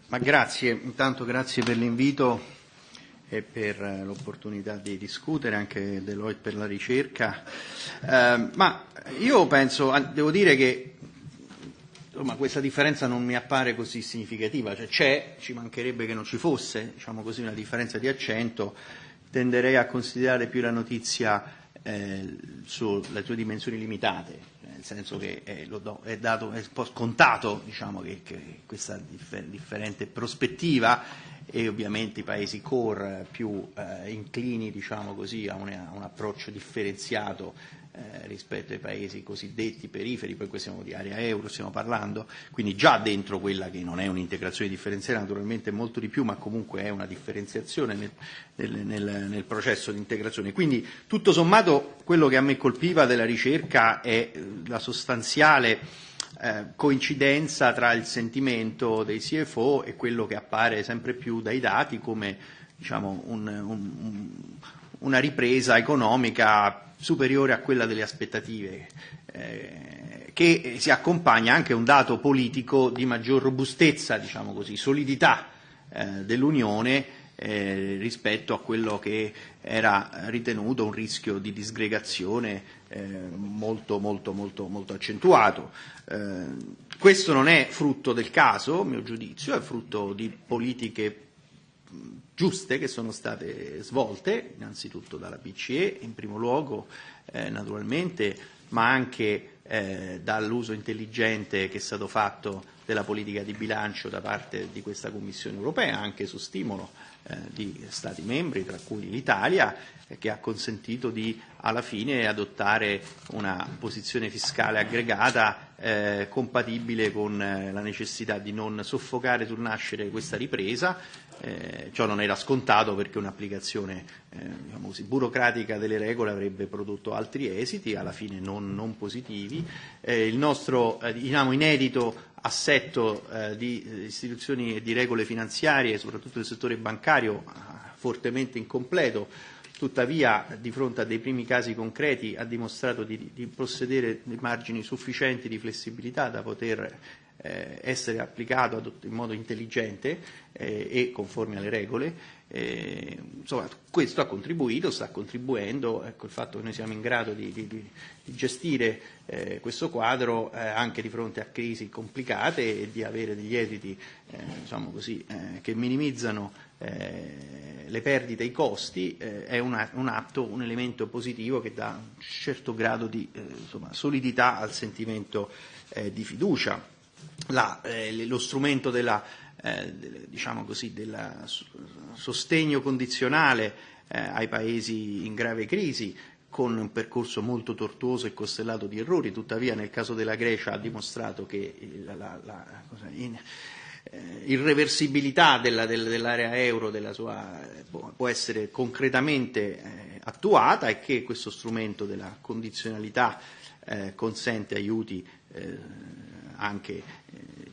Ma grazie, intanto grazie per l'invito e per l'opportunità di discutere, anche Deloitte per la ricerca. Eh, ma io penso, devo dire che insomma, questa differenza non mi appare così significativa, cioè c'è, ci mancherebbe che non ci fosse diciamo così, una differenza di accento, tenderei a considerare più la notizia eh, sulle sue dimensioni limitate, nel senso che è, lo do, è, dato, è scontato diciamo, che, che questa differ- differente prospettiva e ovviamente i paesi core più eh, inclini diciamo così, a, un, a un approccio differenziato eh, rispetto ai paesi cosiddetti periferi, poi qui siamo di area euro, stiamo parlando, quindi già dentro quella che non è un'integrazione differenziata, naturalmente molto di più, ma comunque è una differenziazione nel, nel, nel, nel processo di integrazione. Quindi tutto sommato quello che a me colpiva della ricerca è la sostanziale eh, coincidenza tra il sentimento dei CFO e quello che appare sempre più dai dati come diciamo, un, un, una ripresa economica superiore a quella delle aspettative, eh, che si accompagna anche a un dato politico di maggior robustezza, diciamo così, solidità eh, dell'Unione eh, rispetto a quello che era ritenuto un rischio di disgregazione molto, molto, molto, molto accentuato. Eh, questo non è frutto del caso, a mio giudizio, è frutto di politiche giuste che sono state svolte, innanzitutto dalla BCE in primo luogo, eh, naturalmente, ma anche eh, dall'uso intelligente che è stato fatto della politica di bilancio da parte di questa Commissione europea, anche su stimolo eh, di Stati membri, tra cui l'Italia, che ha consentito di alla fine adottare una posizione fiscale aggregata eh, compatibile con eh, la necessità di non soffocare sul nascere questa ripresa. Eh, ciò non era scontato perché un'applicazione eh, diciamo burocratica delle regole avrebbe prodotto altri esiti, alla fine non, non positivi. Eh, il nostro eh, diciamo, inedito assetto di istituzioni e di regole finanziarie, soprattutto nel settore bancario, fortemente incompleto, tuttavia di fronte a dei primi casi concreti ha dimostrato di, di possedere dei margini sufficienti di flessibilità da poter eh, essere applicato in modo intelligente eh, e conforme alle regole. Eh, insomma, questo ha contribuito, sta contribuendo, ecco, il fatto che noi siamo in grado di, di, di gestire eh, questo quadro eh, anche di fronte a crisi complicate e di avere degli esiti eh, diciamo così, che minimizzano eh, le perdite i costi eh, è una, un atto, un elemento positivo che dà un certo grado di eh, insomma, solidità al sentimento eh, di fiducia. La, lo strumento eh, diciamo del sostegno condizionale ai paesi in grave crisi con un percorso molto tortuoso e costellato di errori, tuttavia nel caso della Grecia ha dimostrato che la, la, la in, irreversibilità della, del, dell'area euro della sua, può, essere concretamente eh, attuata e che questo strumento della condizionalità eh, consente aiuti eh, anche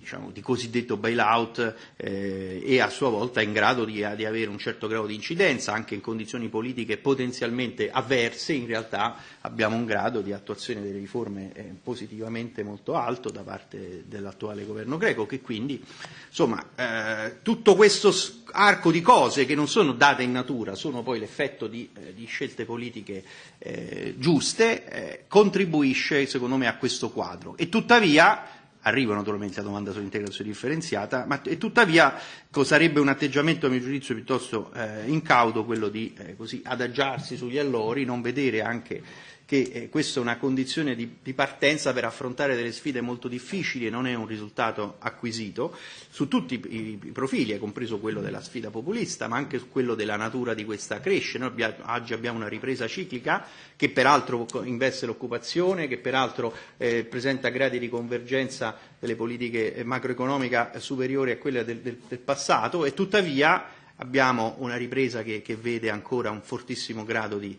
diciamo, di cosiddetto bailout eh, e a sua volta in grado di, di avere un certo grado di incidenza anche in condizioni politiche potenzialmente avverse, in realtà abbiamo un grado di attuazione delle riforme eh, positivamente molto alto da parte dell'attuale governo greco che quindi insomma eh, tutto questo arco di cose che non sono date in natura, sono poi l'effetto di, eh, di scelte politiche eh, giuste, eh, contribuisce secondo me a questo quadro. E tuttavia arrivo naturalmente alla domanda sull'integrazione differenziata, ma e tuttavia sarebbe un atteggiamento a mio giudizio piuttosto eh, incauto quello di eh, così adagiarsi sugli allori, non vedere anche che eh, questa è una condizione di, di partenza per affrontare delle sfide molto difficili e non è un risultato acquisito su tutti i, i profili, compreso quello della sfida populista, ma anche su quello della natura di questa crescita. Noi abbiamo, oggi abbiamo una ripresa ciclica che peraltro investe l'occupazione, che peraltro eh, presenta gradi di convergenza delle politiche macroeconomiche superiori a quelle del, del, del passato e tuttavia abbiamo una ripresa che, che vede ancora un fortissimo grado di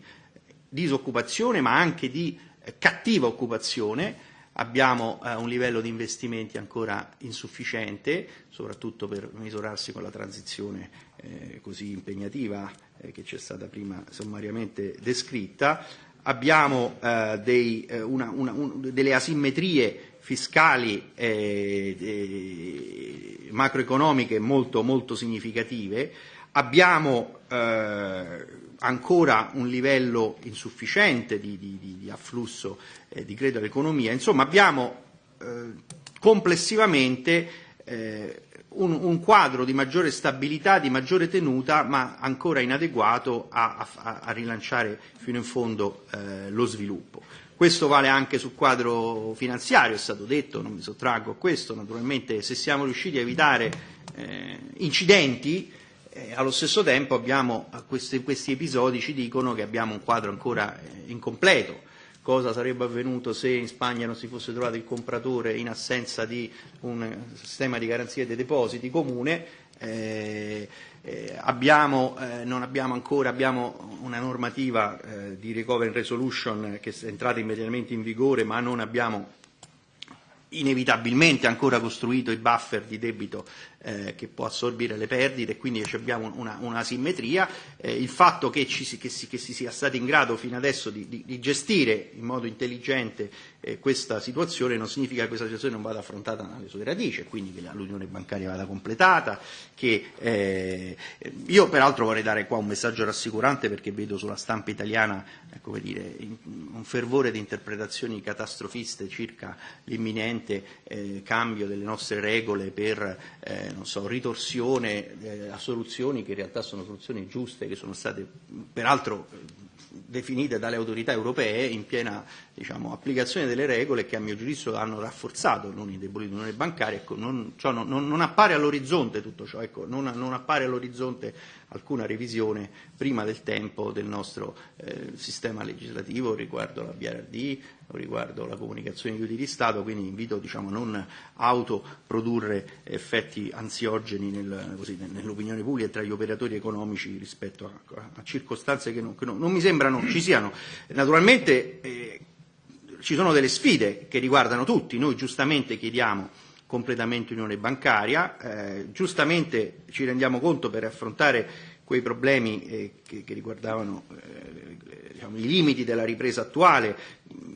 disoccupazione ma anche di eh, cattiva occupazione, abbiamo eh, un livello di investimenti ancora insufficiente, soprattutto per misurarsi con la transizione eh, così impegnativa eh, che c'è stata prima sommariamente descritta, abbiamo eh, dei, eh, una, una, un, delle asimmetrie fiscali macroeconomiche molto, molto significative, abbiamo ancora un livello insufficiente di, di, di afflusso eh, di credito all'economia. Insomma, abbiamo eh, complessivamente eh, un, un quadro di maggiore stabilità, di maggiore tenuta, ma ancora inadeguato a, a, a rilanciare fino in fondo eh, lo sviluppo. Questo vale anche sul quadro finanziario, è stato detto, non mi sottraggo a questo, naturalmente se siamo riusciti a evitare eh, incidenti Allo stesso tempo abbiamo, questi, questi episodi ci dicono che abbiamo un quadro ancora eh, incompleto. Cosa sarebbe avvenuto se in Spagna non si fosse trovato il compratore in assenza di un sistema di garanzia dei depositi comune? Eh, eh, abbiamo, eh, non abbiamo ancora abbiamo una normativa eh, di recovery and resolution che è entrata immediatamente in vigore, ma non abbiamo inevitabilmente ancora costruito i buffer di debito eh, che può assorbire le perdite e quindi abbiamo una, una simmetria. Eh, il fatto che, ci, che, si, che si sia stati in grado fino adesso di, di, di gestire in modo intelligente eh, questa situazione non significa che questa situazione non vada affrontata alle sue radici, quindi che l'unione bancaria vada completata. Che, eh, io peraltro vorrei dare qua un messaggio rassicurante perché vedo sulla stampa italiana ecco, dire, un fervore di interpretazioni catastrofiste circa l'imminente eh, cambio delle nostre regole per eh, so, ritorsione eh, a soluzioni che in realtà sono soluzioni giuste, che sono state peraltro definite dalle autorità europee in piena diciamo, applicazione delle regole che a mio giudizio hanno rafforzato, non indebolito l'unione bancaria, ecco, non, ciò non, non, non appare all'orizzonte tutto ciò, ecco, non, non appare all'orizzonte alcuna revisione prima del tempo del nostro eh, sistema legislativo riguardo la BRD riguardo la comunicazione di aiuti di Stato, quindi invito diciamo, a non autoprodurre effetti ansiogeni nel, così, nell'opinione pubblica tra gli operatori economici rispetto a, a circostanze che non, che non, non mi sembrano ci siano. Naturalmente eh, ci sono delle sfide che riguardano tutti, noi giustamente chiediamo completamente unione bancaria. Eh, giustamente ci rendiamo conto per affrontare quei problemi eh, che, che riguardavano eh, diciamo, i limiti della ripresa attuale,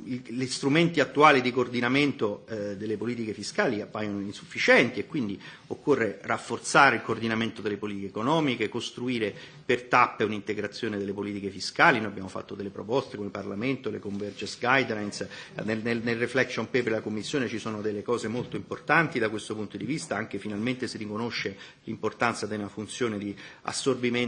gli strumenti attuali di coordinamento eh, delle politiche fiscali appaiono insufficienti e quindi occorre rafforzare il coordinamento delle politiche economiche, costruire per tappe un'integrazione delle politiche fiscali. Noi abbiamo fatto delle proposte come Parlamento, le Convergence Guidelines, nel, nel, nel reflection paper della Commissione ci sono delle cose molto importanti da questo punto di vista, anche finalmente si riconosce l'importanza di una funzione di assorbimento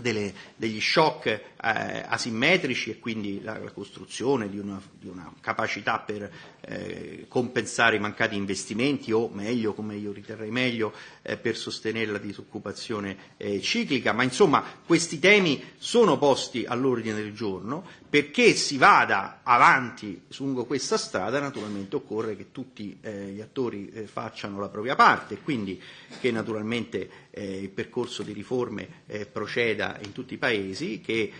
delle, degli shock eh, asimmetrici e quindi la, la costruzione di una, di una capacità per eh, compensare i mancati investimenti o meglio, come io riterrei meglio, eh, per sostenere la disoccupazione eh, ciclica, ma insomma questi temi sono posti all'ordine del giorno perché si vada avanti lungo questa strada naturalmente occorre che tutti eh, gli attori eh, facciano la propria parte. E quindi che naturalmente eh, il percorso di riforme proceda in tutti i paesi, che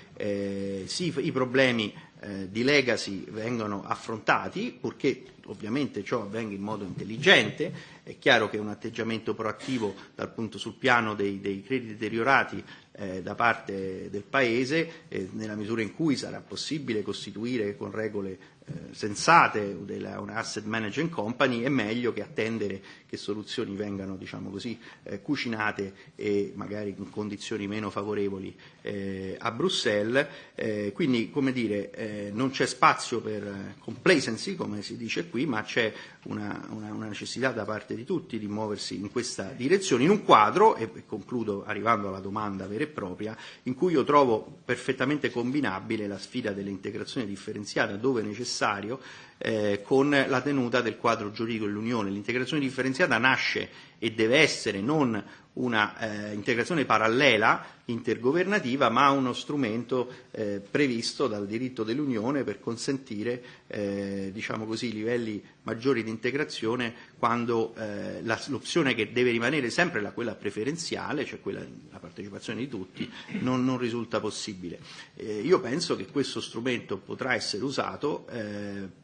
sì, i problemi eh, di legacy vengano affrontati, purché ovviamente ciò avvenga in modo intelligente, è chiaro che un atteggiamento proattivo dal punto sul piano dei, dei crediti deteriorati eh, da parte del Paese, eh, nella misura in cui sarà possibile costituire con regole eh, sensate una asset management company, è meglio che attendere che soluzioni vengano diciamo così, eh, cucinate e magari in condizioni meno favorevoli eh, a Bruxelles. Eh, quindi come dire, eh, non c'è spazio per complacency, come si dice qui, ma c'è una, una, una necessità da parte di tutti di muoversi in questa direzione, in un quadro, e concludo arrivando alla domanda vera e propria, in cui io trovo perfettamente combinabile la sfida dell'integrazione differenziata dove necessario eh, con la tenuta del quadro giuridico dell'Unione. L'integrazione differenziata nasce e deve essere non una eh, integrazione parallela intergovernativa, ma uno strumento eh, previsto dal diritto dell'Unione per consentire eh, diciamo così, livelli maggiori di integrazione quando eh, la, l'opzione che deve rimanere sempre la quella preferenziale, cioè quella della partecipazione di tutti, non, non risulta possibile. Eh, io penso che questo strumento potrà essere usato eh,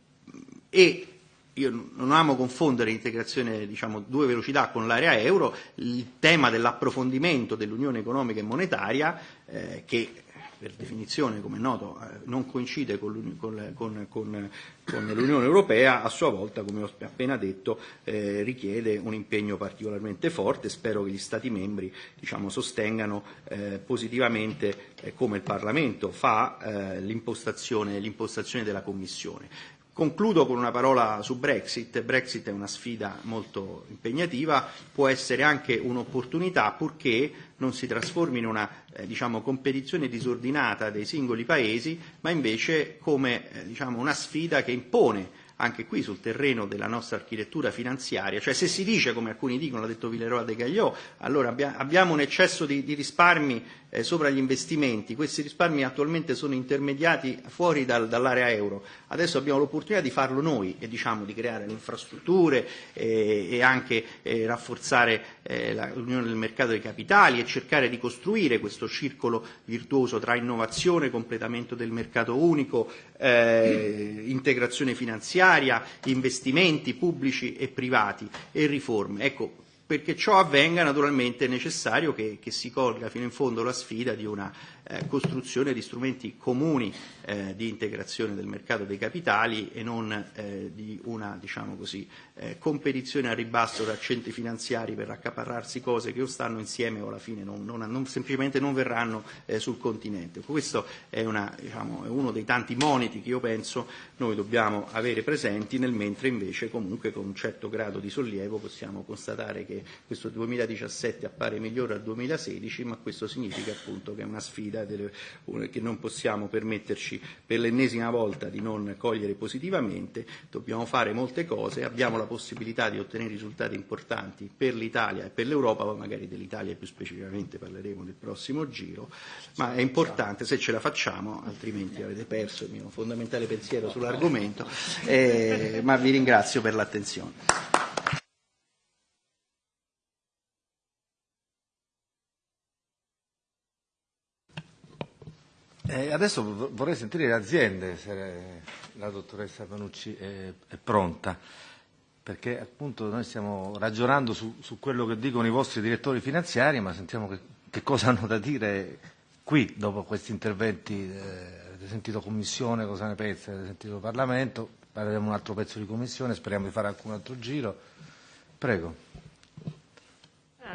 e io non amo confondere l'integrazione diciamo, due velocità con l'area euro, il tema dell'approfondimento dell'unione economica e monetaria eh, che per definizione, come è noto, eh, non coincide con, con, con, con, l'Unione Europea, a sua volta, come ho appena detto, eh, richiede un impegno particolarmente forte. Spero che gli Stati membri diciamo, sostengano eh, positivamente, eh, come il Parlamento fa, eh, l'impostazione, l'impostazione della Commissione. Concludo con una parola su Brexit. Brexit è una sfida molto impegnativa, può essere anche un'opportunità purché non si trasformi in una eh, diciamo, competizione disordinata dei singoli paesi, ma invece come eh, diciamo, una sfida che impone anche qui sul terreno della nostra architettura finanziaria, cioè se si dice, come alcuni dicono, l'ha detto Villeroy de Gagliò, allora abbiamo un eccesso di, di risparmi eh, sopra gli investimenti, questi risparmi attualmente sono intermediati fuori dal, dall'area euro, adesso abbiamo l'opportunità di farlo noi e diciamo di creare le infrastrutture eh, e anche eh, rafforzare eh, l'unione del mercato dei capitali e cercare di costruire questo circolo virtuoso tra innovazione, completamento del mercato unico, eh, integrazione finanziaria, investimenti pubblici e privati e riforme. Ecco, perché ciò avvenga naturalmente è necessario che, che si colga fino in fondo la sfida di una eh, costruzione di strumenti comuni eh, di integrazione del mercato dei capitali e non eh, di una diciamo così, eh, competizione a ribasso tra centri finanziari per accaparrarsi cose che o stanno insieme o alla fine non, non, non, semplicemente non verranno eh, sul continente. Questo è, una, diciamo, è uno dei tanti moniti che io penso noi dobbiamo avere presenti, nel mentre invece comunque con un certo grado di sollievo possiamo constatare che questo 2017 appare migliore al 2016, ma questo significa appunto che è una sfida possibilità delle, che non possiamo permetterci per l'ennesima volta di non cogliere positivamente, dobbiamo fare molte cose, abbiamo la possibilità di ottenere risultati importanti per l'Italia e per l'Europa, poi magari dell'Italia più specificamente parleremo nel prossimo giro, ma è importante se ce la facciamo, altrimenti avete perso il mio fondamentale pensiero sull'argomento, eh, ma vi ringrazio per l'attenzione. Eh, adesso vorrei sentire le aziende, se la dottoressa Panucci è, è pronta, perché appunto noi stiamo ragionando su, su quello che dicono i vostri direttori finanziari, ma sentiamo che, che cosa hanno da dire qui dopo questi interventi. Eh, avete sentito Commissione, cosa ne pensa? Avete sentito Parlamento? Parleremo un altro pezzo di Commissione, speriamo di fare alcun altro giro. Prego.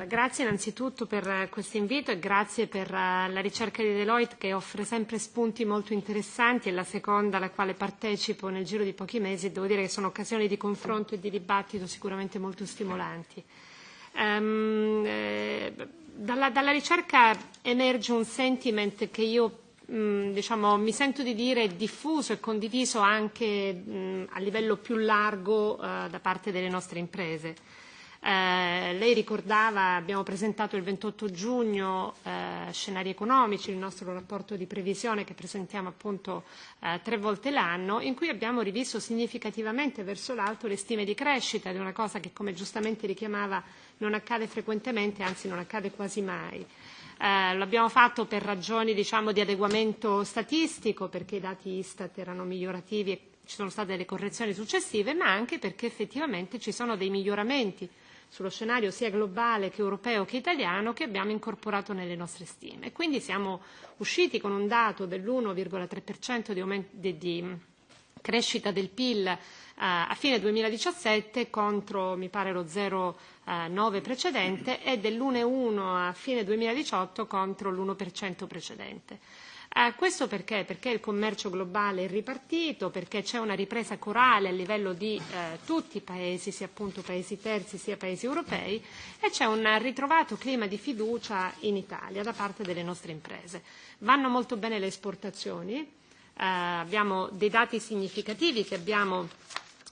Grazie innanzitutto per questo invito e grazie per la ricerca di Deloitte che offre sempre spunti molto interessanti e la seconda alla quale partecipo nel giro di pochi mesi. Devo dire che sono occasioni di confronto e di dibattito sicuramente molto stimolanti. Um, eh, dalla, dalla ricerca emerge un sentiment che io mh, diciamo, mi sento di dire diffuso e condiviso anche mh, a livello più largo uh, da parte delle nostre imprese Eh, lei ricordava, abbiamo presentato il 28 giugno eh, scenari economici, il nostro rapporto di previsione che presentiamo appunto eh, tre volte l'anno, in cui abbiamo rivisto significativamente verso l'alto le stime di crescita, è una cosa che come giustamente richiamava non accade frequentemente, anzi non accade quasi mai. Eh, lo abbiamo fatto per ragioni diciamo, di adeguamento statistico, perché i dati Istat erano migliorativi e ci sono state delle correzioni successive, ma anche perché effettivamente ci sono dei miglioramenti sullo scenario sia globale che europeo che italiano che abbiamo incorporato nelle nostre stime. Quindi siamo usciti con un dato dell'1,3% di, aumento, di, di crescita del PIL uh, a fine 2017 contro mi pare lo 0,9 precedente e dell'1,1 a fine 2018 contro l'1% precedente. Eh, questo perché? Perché il commercio globale è ripartito, perché c'è una ripresa corale a livello di eh, tutti i paesi, sia appunto paesi terzi sia paesi europei, e c'è un ritrovato clima di fiducia in Italia da parte delle nostre imprese. Vanno molto bene le esportazioni, eh, abbiamo dei dati significativi che abbiamo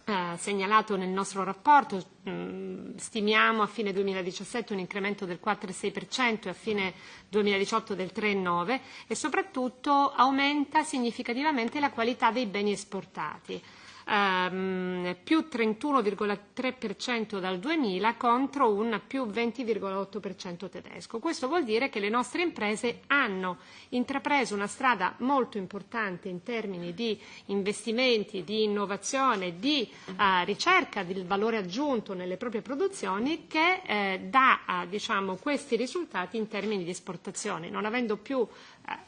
eh, segnalato nel nostro rapporto, mh, stimiamo a fine 2017 un incremento del 4,6% e a fine 2018 del 3,9% e soprattutto aumenta significativamente la qualità dei beni esportati ehm, più 31,3% dal 2000 contro un più 20,8% tedesco. Questo vuol dire che le nostre imprese hanno intrapreso una strada molto importante in termini di investimenti, di innovazione, di eh, ricerca del valore aggiunto nelle proprie produzioni che eh, dà eh, diciamo, questi risultati in termini di esportazione, non avendo più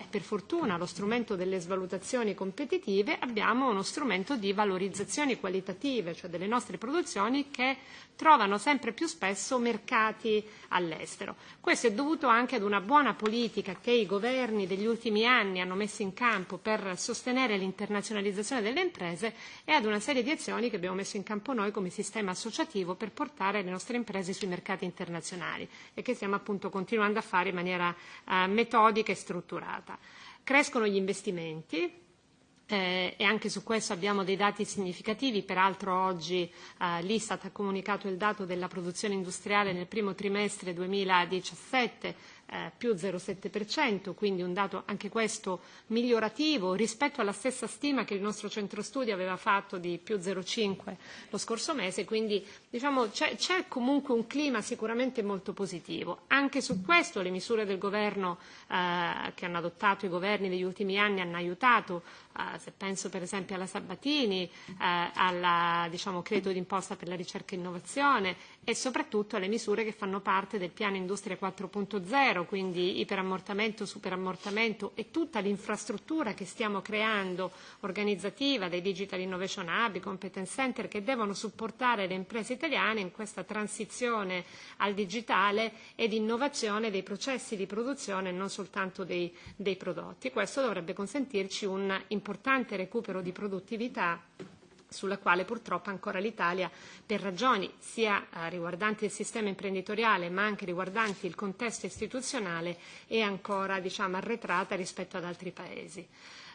per fortuna lo strumento delle svalutazioni competitive, abbiamo uno strumento di valorizzazioni qualitative, cioè delle nostre produzioni che trovano sempre più spesso mercati all'estero. Questo è dovuto anche ad una buona politica che i governi degli ultimi anni hanno messo in campo per sostenere l'internazionalizzazione delle imprese e ad una serie di azioni che abbiamo messo in campo noi come sistema associativo per portare le nostre imprese sui mercati internazionali e che stiamo appunto continuando a fare in maniera eh, metodica e strutturata. Crescono gli investimenti, eh, e anche su questo abbiamo dei dati significativi, peraltro oggi eh, l'Istat ha comunicato il dato della produzione industriale nel primo trimestre 2017 eh, più 0,7%, quindi un dato anche questo migliorativo rispetto alla stessa stima che il nostro centro studi aveva fatto di più 0,5 lo scorso mese, quindi diciamo, c'è, c'è comunque un clima sicuramente molto positivo. Anche su questo le misure del governo eh, che hanno adottato i governi degli ultimi anni hanno aiutato, eh, se penso per esempio alla Sabatini, eh, al diciamo, credito d'imposta per la ricerca e innovazione e soprattutto alle misure che fanno parte del piano Industria 4.0, quindi iperammortamento, superammortamento e tutta l'infrastruttura che stiamo creando organizzativa dei Digital Innovation Hub, i Competence Center che devono supportare le imprese italiane in questa transizione al digitale ed innovazione dei processi di produzione e non soltanto dei, dei prodotti. Questo dovrebbe consentirci un importante recupero di produttività sulla quale purtroppo ancora l'Italia, per ragioni sia eh, riguardanti il sistema imprenditoriale ma anche riguardanti il contesto istituzionale, è ancora diciamo, arretrata rispetto ad altri Paesi.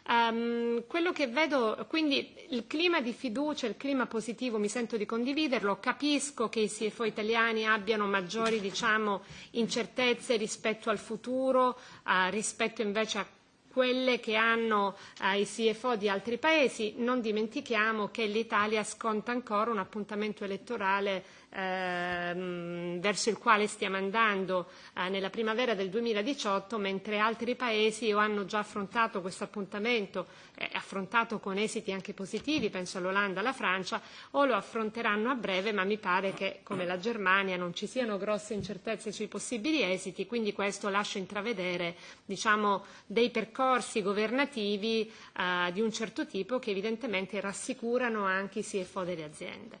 Um, quello che vedo, quindi il clima di fiducia, il clima positivo mi sento di condividerlo, capisco che i CFO italiani abbiano maggiori diciamo, incertezze rispetto al futuro, uh, rispetto invece a quelle che hanno eh, i CFO di altri paesi. Non dimentichiamo che l'Italia sconta ancora un appuntamento elettorale ehm, verso il quale stiamo andando eh, nella primavera del 2018, mentre altri paesi o hanno già affrontato questo appuntamento, eh, affrontato con esiti anche positivi, penso all'Olanda, alla Francia, o lo affronteranno a breve, ma mi pare che come la Germania non ci siano grosse incertezze sui possibili esiti, quindi questo lascia intravedere diciamo, dei percorsi governativi eh, di un certo tipo che evidentemente rassicurano anche i CFO delle aziende.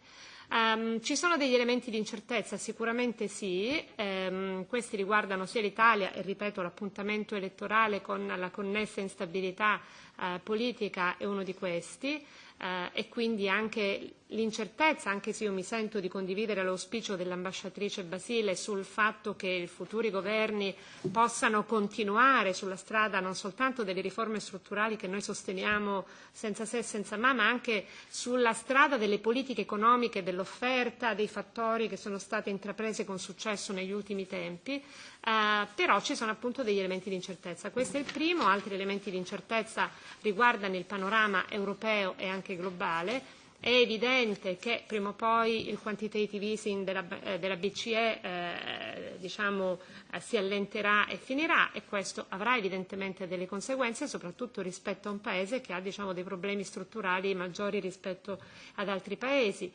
Um, ci sono degli elementi di incertezza? Sicuramente sì, um, questi riguardano sia l'Italia e ripeto l'appuntamento elettorale con la connessa instabilità uh, politica è uno di questi uh, e quindi anche l'incertezza, anche se io mi sento di condividere l'auspicio dell'ambasciatrice Basile sul fatto che i futuri governi possano continuare sulla strada non soltanto delle riforme strutturali che noi sosteniamo senza se e senza ma, ma anche sulla strada delle politiche economiche, dell'offerta, dei fattori che sono state intraprese con successo negli ultimi tempi, eh, però ci sono appunto degli elementi di incertezza. Questo è il primo, altri elementi di incertezza riguardano il panorama europeo e anche globale È evidente che prima o poi il quantitative easing della, eh, della BCE eh, diciamo, eh, si allenterà e finirà e questo avrà evidentemente delle conseguenze soprattutto rispetto a un Paese che ha diciamo, dei problemi strutturali maggiori rispetto ad altri Paesi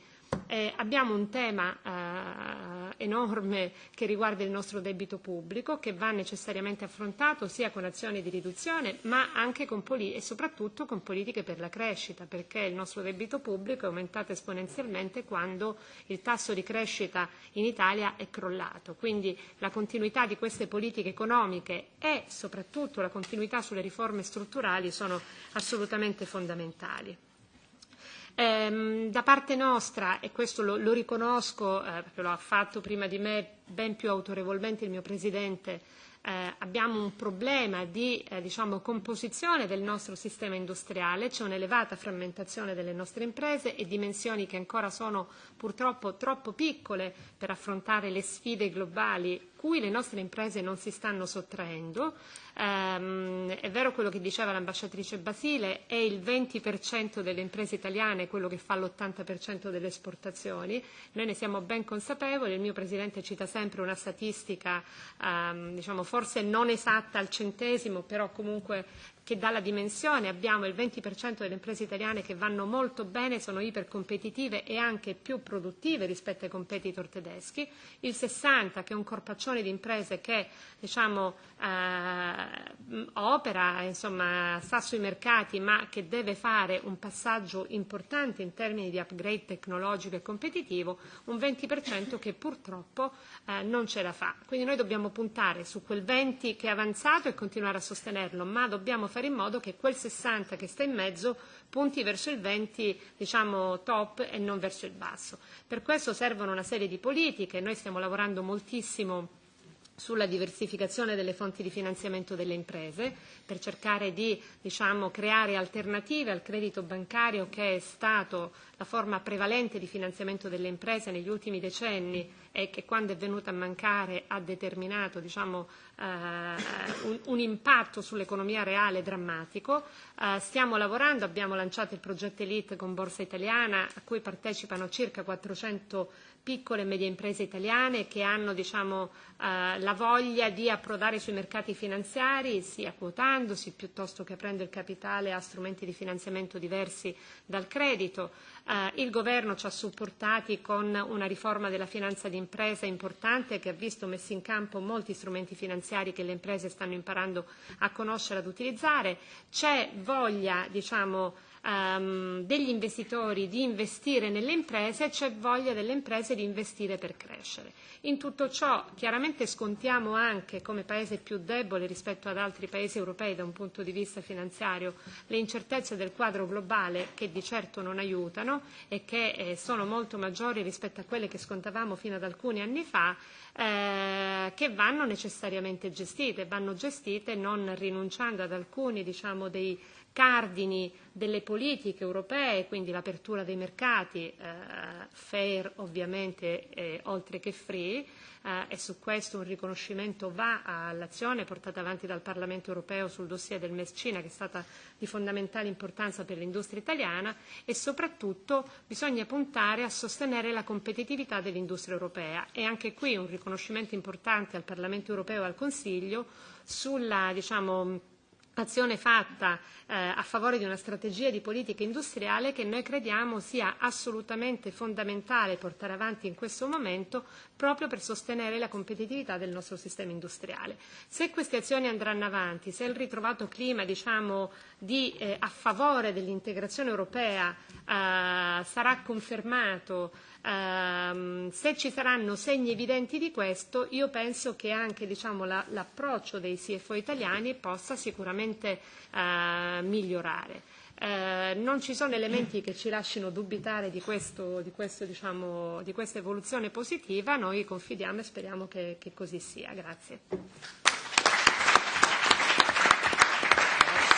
Eh, abbiamo un tema eh, enorme che riguarda il nostro debito pubblico che va necessariamente affrontato sia con azioni di riduzione ma anche e soprattutto con politiche per la crescita perché il nostro debito pubblico è aumentato esponenzialmente quando il tasso di crescita in Italia è crollato. Quindi la continuità di queste politiche economiche e soprattutto la continuità sulle riforme strutturali sono assolutamente fondamentali. Ehm, da parte nostra, e questo lo, lo riconosco eh, perché lo ha fatto prima di me ben più autorevolmente il mio Presidente, eh, abbiamo un problema di eh, diciamo, composizione del nostro sistema industriale, c'è un'elevata frammentazione delle nostre imprese e dimensioni che ancora sono purtroppo troppo piccole per affrontare le sfide globali cui le nostre imprese non si stanno sottraendo. Um, è vero quello che diceva l'ambasciatrice Basile, è il 20% delle imprese italiane quello che fa l'80% delle esportazioni, noi ne siamo ben consapevoli, il mio Presidente cita sempre una statistica um, diciamo, forse non esatta al centesimo, però comunque che dà la dimensione, abbiamo il 20% delle imprese italiane che vanno molto bene, sono ipercompetitive e anche più produttive rispetto ai competitor tedeschi, il 60% che è un corpaccione di imprese che diciamo, eh, opera, insomma, sta sui mercati ma che deve fare un passaggio importante in termini di upgrade tecnologico e competitivo, un 20% che purtroppo eh, non ce la fa. Quindi noi dobbiamo puntare su quel 20 che è avanzato e continuare a sostenerlo, ma dobbiamo fare in modo che quel 60 che sta in mezzo punti verso il 20 diciamo, top e non verso il basso. Per questo servono una serie di politiche, noi stiamo lavorando moltissimo sulla diversificazione delle fonti di finanziamento delle imprese per cercare di diciamo, creare alternative al credito bancario che è stato la forma prevalente di finanziamento delle imprese negli ultimi decenni e che quando è venuta a mancare ha determinato diciamo, eh, un, un impatto sull'economia reale drammatico. Eh, stiamo lavorando, abbiamo lanciato il progetto Elite con Borsa Italiana a cui partecipano circa 400 piccole e medie imprese italiane che hanno diciamo, eh, la voglia di approdare sui mercati finanziari sia quotandosi piuttosto che aprendo il capitale a strumenti di finanziamento diversi dal credito. Eh, il governo ci ha supportati con una riforma della finanza d'impresa importante che ha visto messi in campo molti strumenti finanziari che le imprese stanno imparando a conoscere e ad utilizzare. C'è voglia diciamo, um, degli investitori di investire nelle imprese, c'è voglia delle imprese di investire per crescere. In tutto ciò chiaramente scontiamo anche come paese più debole rispetto ad altri paesi europei da un punto di vista finanziario le incertezze del quadro globale che di certo non aiutano e che eh, sono molto maggiori rispetto a quelle che scontavamo fino ad alcuni anni fa eh, che vanno necessariamente gestite, vanno gestite non rinunciando ad alcuni diciamo, dei cardini delle politiche europee, quindi l'apertura dei mercati, eh, fair ovviamente eh, oltre che free, eh, e su questo un riconoscimento va all'azione portata avanti dal Parlamento europeo sul dossier del MES Cina che è stata di fondamentale importanza per l'industria italiana e soprattutto bisogna puntare a sostenere la competitività dell'industria europea. E anche qui un riconoscimento importante al Parlamento europeo e al Consiglio sulla diciamo, azione fatta eh, a favore di una strategia di politica industriale che noi crediamo sia assolutamente fondamentale portare avanti in questo momento proprio per sostenere la competitività del nostro sistema industriale. Se queste azioni andranno avanti, se il ritrovato clima diciamo, di, eh, a favore dell'integrazione europea eh, sarà confermato Um, se ci saranno segni evidenti di questo, io penso che anche diciamo, la, l'approccio dei CFO italiani possa sicuramente uh, migliorare. Uh, non ci sono elementi che ci lasciano dubitare di, questo, di, questo, diciamo, di questa evoluzione positiva, noi confidiamo e speriamo che, che così sia. Grazie.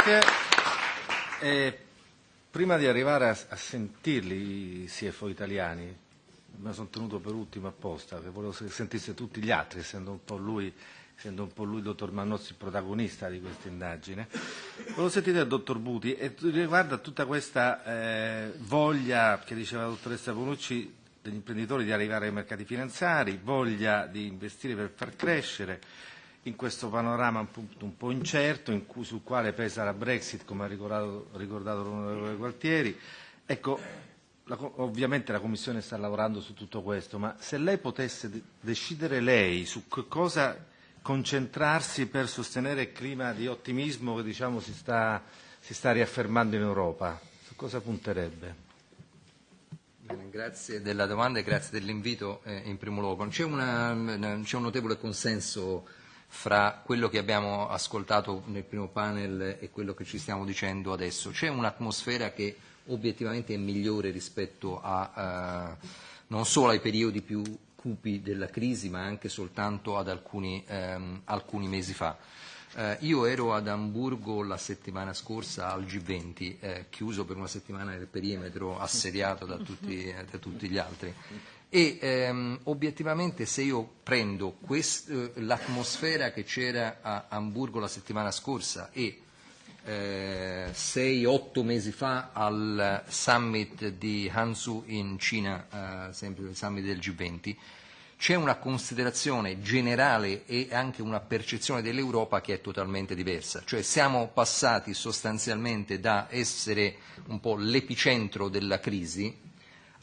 Grazie. Eh, prima di arrivare a, a sentirli i CFO italiani, me sono tenuto per ultimo apposta, che volevo che sentisse tutti gli altri, essendo un po' lui, un po' lui il dottor Mannozzi, il protagonista di questa indagine. Volevo sentire il dottor Buti e riguarda tutta questa eh, voglia che diceva la dottoressa Bonucci degli imprenditori di arrivare ai mercati finanziari, voglia di investire per far crescere in questo panorama un po', incerto in cui, sul quale pesa la Brexit, come ha ricordato, ricordato l'onorevole Gualtieri. Ecco, la, ovviamente la Commissione sta lavorando su tutto questo, ma se lei potesse decidere lei su cosa concentrarsi per sostenere il clima di ottimismo che diciamo, si, sta, si sta riaffermando in Europa, su cosa punterebbe? Grazie della domanda e grazie dell'invito eh, in primo luogo. C'è, una, c'è un notevole consenso fra quello che abbiamo ascoltato nel primo panel e quello che ci stiamo dicendo adesso. C'è un'atmosfera che obiettivamente è migliore rispetto a, eh, non solo ai periodi più cupi della crisi, ma anche soltanto ad alcuni, ehm, alcuni mesi fa. Eh, io ero ad Amburgo la settimana scorsa al G20, eh, chiuso per una settimana nel perimetro, assediato da tutti, eh, da tutti gli altri. E ehm, obiettivamente se io prendo quest, eh, l'atmosfera che c'era a Amburgo la settimana scorsa e eh, sei, otto mesi fa al summit di Hansu in Cina, eh, sempre il summit del G20, c'è una considerazione generale e anche una percezione dell'Europa che è totalmente diversa. Cioè siamo passati sostanzialmente da essere un po' l'epicentro della crisi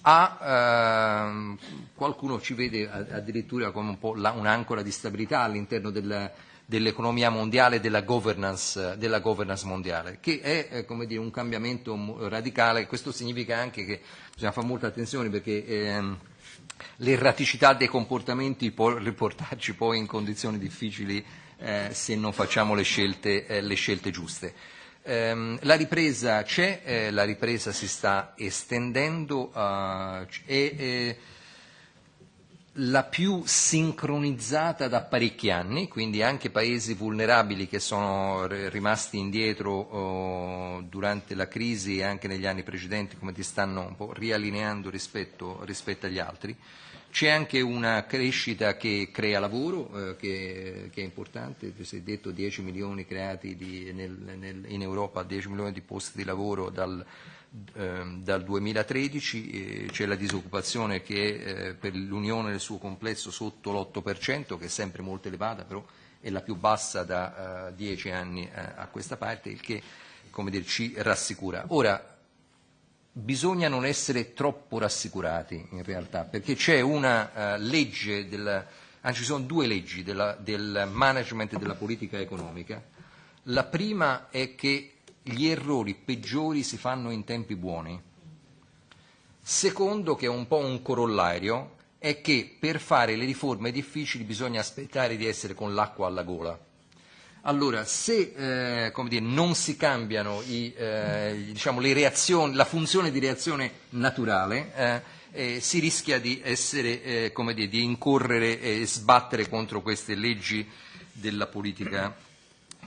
a ehm, qualcuno ci vede addirittura come un po' la, un'ancora di stabilità all'interno del, dell'economia mondiale e della governance, della governance mondiale, che è eh, dire, un cambiamento radicale. Questo significa anche che bisogna fare molta attenzione perché ehm, l'erraticità dei comportamenti può riportarci poi in condizioni difficili eh, se non facciamo le scelte, eh, le scelte giuste. Um, la ripresa c'è, eh, la ripresa si sta estendendo uh, e eh, la più sincronizzata da parecchi anni, quindi anche paesi vulnerabili che sono rimasti indietro durante la crisi e anche negli anni precedenti come ti stanno un po' riallineando rispetto, rispetto agli altri. C'è anche una crescita che crea lavoro, eh, che, che è importante, si è detto 10 milioni creati di, nel, nel, in Europa, 10 milioni di posti di lavoro dal dal 2013 eh, c'è la disoccupazione che è eh, per l'Unione nel suo complesso sotto l'8%, che è sempre molto elevata, però è la più bassa da uh, dieci anni a questa parte, il che dire, ci rassicura. Ora, bisogna non essere troppo rassicurati in realtà, perché c'è una legge, della, anzi ci sono due leggi della, del management della politica economica. La prima è che gli errori peggiori si fanno in tempi buoni. Secondo, che è un po' un corollario, è che per fare le riforme difficili bisogna aspettare di essere con l'acqua alla gola. Allora, se eh, dire, non si cambiano i, eh, diciamo, la funzione di reazione naturale, eh, eh, si rischia di, essere, eh, dire, di incorrere e sbattere contro queste leggi della politica,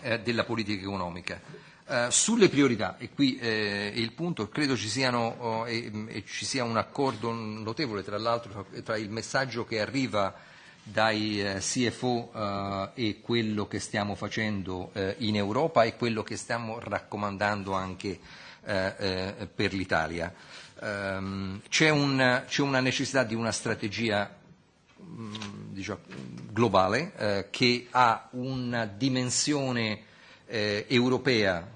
eh, della politica economica. Uh, sulle priorità, e qui eh, il punto, credo ci, siano, oh, e, e ci sia un accordo notevole tra l'altro tra il messaggio che arriva dai eh, CFO eh, e quello che stiamo facendo eh, in Europa e quello che stiamo raccomandando anche eh, eh, per l'Italia. Um, c'è, un, c'è una necessità di una strategia mh, diciamo, globale eh, che ha una dimensione eh, europea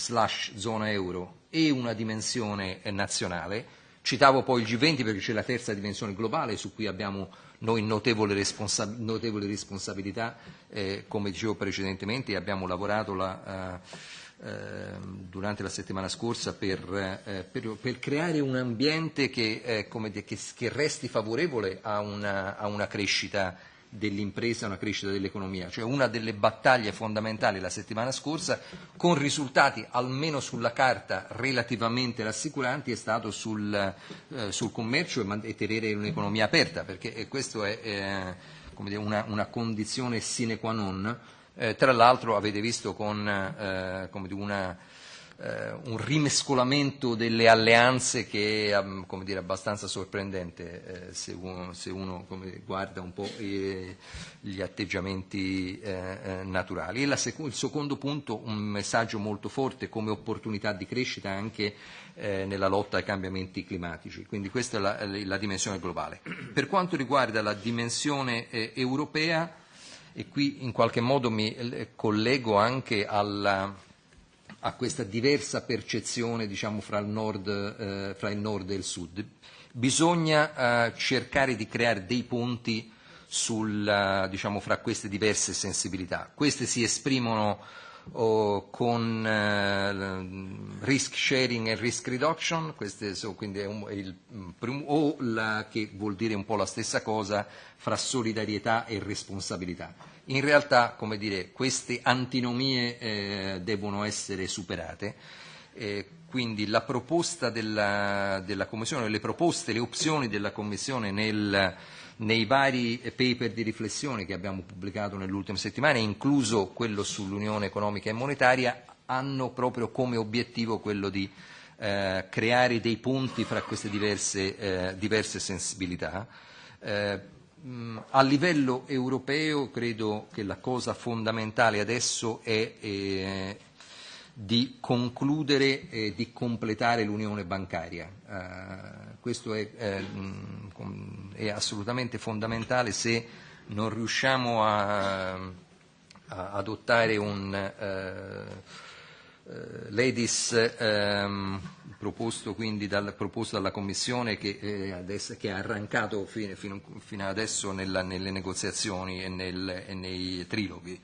slash zona euro e una dimensione eh, nazionale. Citavo poi il G20 perché c'è la terza dimensione globale su cui abbiamo noi notevole, responsa- notevole responsabilità, eh, come dicevo precedentemente, abbiamo lavorato la, eh, eh, durante la settimana scorsa per, eh, per, per creare un ambiente che, eh, come, che, che resti favorevole a una, a una crescita dell'impresa, una crescita dell'economia, cioè una delle battaglie fondamentali la settimana scorsa, con risultati almeno sulla carta relativamente rassicuranti, è stato sul, eh, sul commercio e, e tenere un'economia aperta, perché questo è eh, dire, una, una condizione sine qua non. Eh, tra l'altro avete visto con eh, una eh, un rimescolamento delle alleanze che è come dire, abbastanza sorprendente eh, se uno, se uno guarda un po' eh, gli atteggiamenti eh, eh, naturali. E sec- il secondo punto, un messaggio molto forte come opportunità di crescita anche eh, nella lotta ai cambiamenti climatici. Quindi questa è la, la dimensione globale. Per quanto riguarda la dimensione europea, e qui in qualche modo mi collego anche alla, a questa diversa percezione diciamo, fra, il nord, eh, fra il nord e il sud. Bisogna eh, cercare di creare dei ponti sul, diciamo, fra queste diverse sensibilità. Queste si esprimono oh, con eh, risk sharing e risk reduction, queste so, quindi è, un, è il, o la, che vuol dire un po' la stessa cosa fra solidarietà e responsabilità in realtà come dire, queste antinomie eh, devono essere superate. Eh, quindi la proposta della, della Commissione, le proposte, le opzioni della Commissione nel, nei vari paper di riflessione che abbiamo pubblicato nelle ultime settimane, incluso quello sull'Unione economica e monetaria, hanno proprio come obiettivo quello di eh, creare dei punti fra queste diverse, eh, diverse sensibilità. Eh, a livello europeo credo che la cosa fondamentale adesso è eh, di concludere e di completare l'unione bancaria. Uh, questo è, eh, è assolutamente fondamentale se non riusciamo a, a adottare un uh, uh, ladies um, proposto quindi dal, proposto dalla Commissione che, eh, adesso, che ha arrancato fino, fino, fino adesso nella, nelle negoziazioni e, nel, e nei triloghi.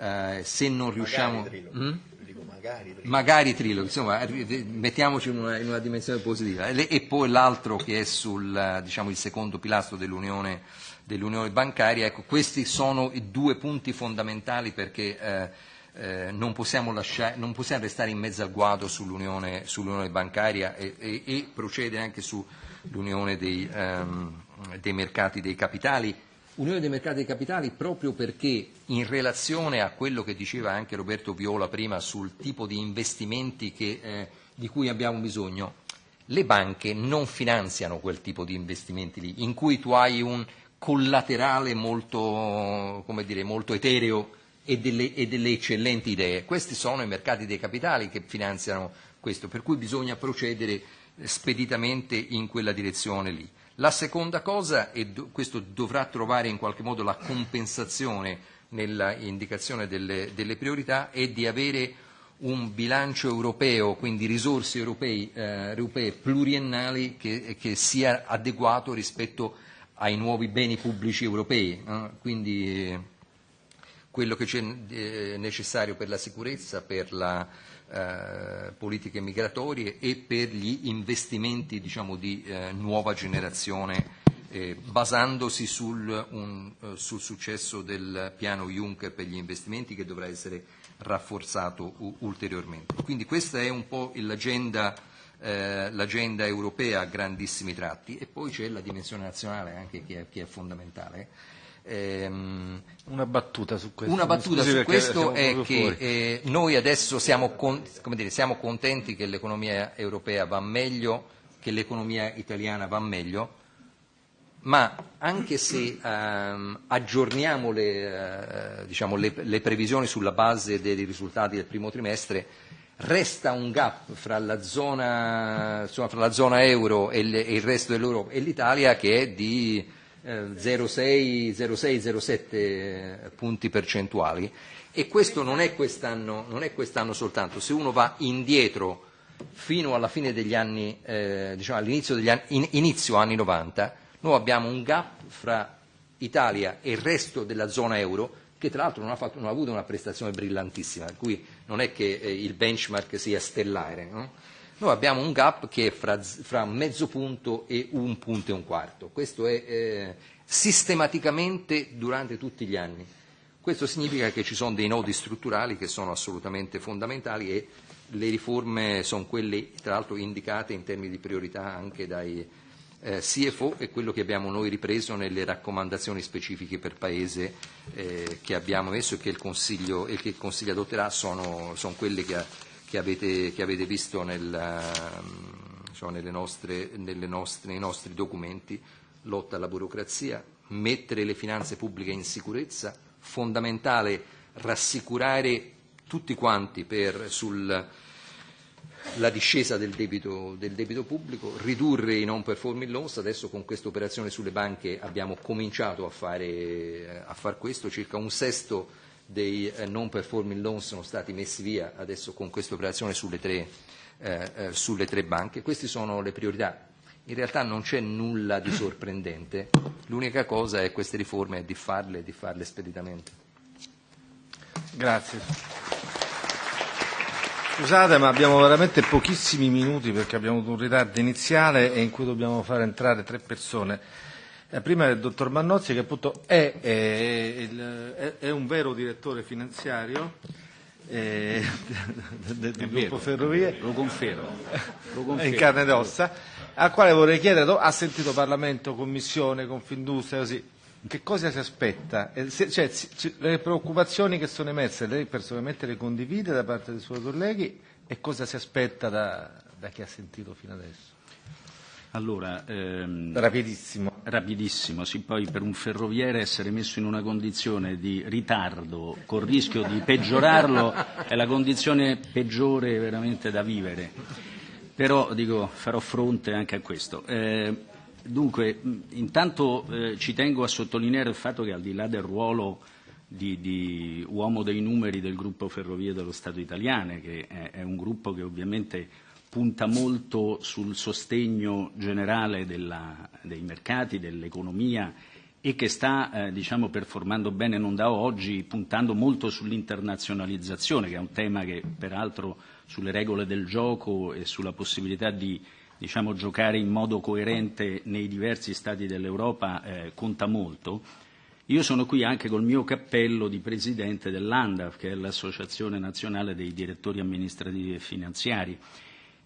Eh, se non riusciamo... Magari Mm? Magari triloghi. Magari triloghi, insomma, mettiamoci in una, in una dimensione positiva. E, poi l'altro che è sul, diciamo, il secondo pilastro dell'unione, dell'unione bancaria, ecco, questi sono i due punti fondamentali perché eh, eh, non, possiamo lasciare, non possiamo restare in mezzo al guado sull'unione, sull'unione bancaria e, e, e procede anche sull'unione dei, ehm, dei mercati dei capitali. Unione dei mercati dei capitali proprio perché in relazione a quello che diceva anche Roberto Viola prima sul tipo di investimenti che, eh, di cui abbiamo bisogno, le banche non finanziano quel tipo di investimenti lì, in cui tu hai un collaterale molto, dire, molto etereo e delle, e delle eccellenti idee. Questi sono i mercati dei capitali che finanziano questo, per cui bisogna procedere speditamente in quella direzione lì. La seconda cosa, e questo dovrà trovare in qualche modo la compensazione nella indicazione delle, delle priorità, è di avere un bilancio europeo, quindi risorse europei, eh, europee pluriennali che, che sia adeguato rispetto ai nuovi beni pubblici europei. Eh? Quindi, eh, quello che c'è eh, necessario per la sicurezza, per le eh, politiche migratorie e per gli investimenti diciamo, di eh, nuova generazione eh, basandosi sul, un, eh, sul successo del piano Juncker per gli investimenti che dovrà essere rafforzato ulteriormente. Quindi questa è un po' l'agenda, eh, l'agenda europea a grandissimi tratti e poi c'è la dimensione nazionale anche che è, che è fondamentale Ehm, una battuta su questo. Una battuta su questo è che eh, noi adesso siamo, con, dire, siamo contenti che l'economia europea va meglio, che l'economia italiana va meglio, ma anche se ehm, aggiorniamo le, eh, diciamo, le, le previsioni sulla base dei risultati del primo trimestre, resta un gap fra la zona, insomma, fra la zona euro e, le, e il resto dell'Europa e l'Italia che è di 0,6-0,7 eh, punti percentuali e questo non è, quest'anno, non è quest'anno soltanto, se uno va indietro fino alla fine degli anni, eh, diciamo all'inizio degli anni, in, inizio anni 90, noi abbiamo un gap fra Italia e il resto della zona euro che tra l'altro non ha, fatto, non ha avuto una prestazione brillantissima, per cui non è che eh, il benchmark sia stellare. No? Noi abbiamo un gap che è fra, fra mezzo punto e un punto e un quarto. Questo è eh, sistematicamente durante tutti gli anni. Questo significa che ci sono dei nodi strutturali che sono assolutamente fondamentali e le riforme sono quelle, tra l'altro, indicate in termini di priorità anche dai eh, CFO e quello che abbiamo noi ripreso nelle raccomandazioni specifiche per Paese eh, che abbiamo messo e che il Consiglio, e che il Consiglio adotterà sono, sono quelle che ha che avete, che avete visto nel, diciamo, nostre, nostre, nei nostri documenti, lotta alla burocrazia, mettere le finanze pubbliche in sicurezza, fondamentale rassicurare tutti quanti per, sul, la discesa del debito, del debito pubblico, ridurre i non performing loans, adesso con questa operazione sulle banche abbiamo cominciato a fare a far questo, circa un sesto dei eh, non performing loan sono stati messi via adesso con questa operazione sulle tre, eh, eh, sulle tre banche. Queste sono le priorità. In realtà non c'è nulla di sorprendente, l'unica cosa è queste riforme è di farle e di farle speditamente. Grazie. Scusate ma abbiamo veramente pochissimi minuti perché abbiamo avuto un ritardo iniziale e in cui dobbiamo far entrare tre persone eh, prima del dottor Mannozzi che appunto è, è, è, è un vero direttore finanziario eh, del, del gruppo Ferrovie. Lo confermo. Lo confermo. in carne ed ossa, al quale vorrei chiedere, ha sentito Parlamento, Commissione, Confindustria, così, che cosa si aspetta? Eh, se, cioè, le preoccupazioni che sono emerse, lei personalmente le condivide da parte dei suoi colleghi e cosa si aspetta da, da chi ha sentito fino adesso? Allora, ehm, rapidissimo. Rapidissimo, sì, poi per un ferroviere essere messo in una condizione di ritardo col rischio di peggiorarlo è la condizione peggiore veramente da vivere. Però dico, farò fronte anche a questo. Eh, dunque, intanto eh, ci tengo a sottolineare il fatto che al di là del ruolo di, di uomo dei numeri del gruppo Ferrovie dello Stato italiano, che è, è un gruppo che ovviamente punta molto sul sostegno generale della, dei mercati, dell'economia e che sta eh, diciamo, performando bene non da oggi, puntando molto sull'internazionalizzazione, che è un tema che peraltro sulle regole del gioco e sulla possibilità di diciamo, giocare in modo coerente nei diversi Stati dell'Europa eh, conta molto. Io sono qui anche col mio cappello di presidente dell'ANDAF, che è l'Associazione Nazionale dei Direttori Amministrativi e Finanziari,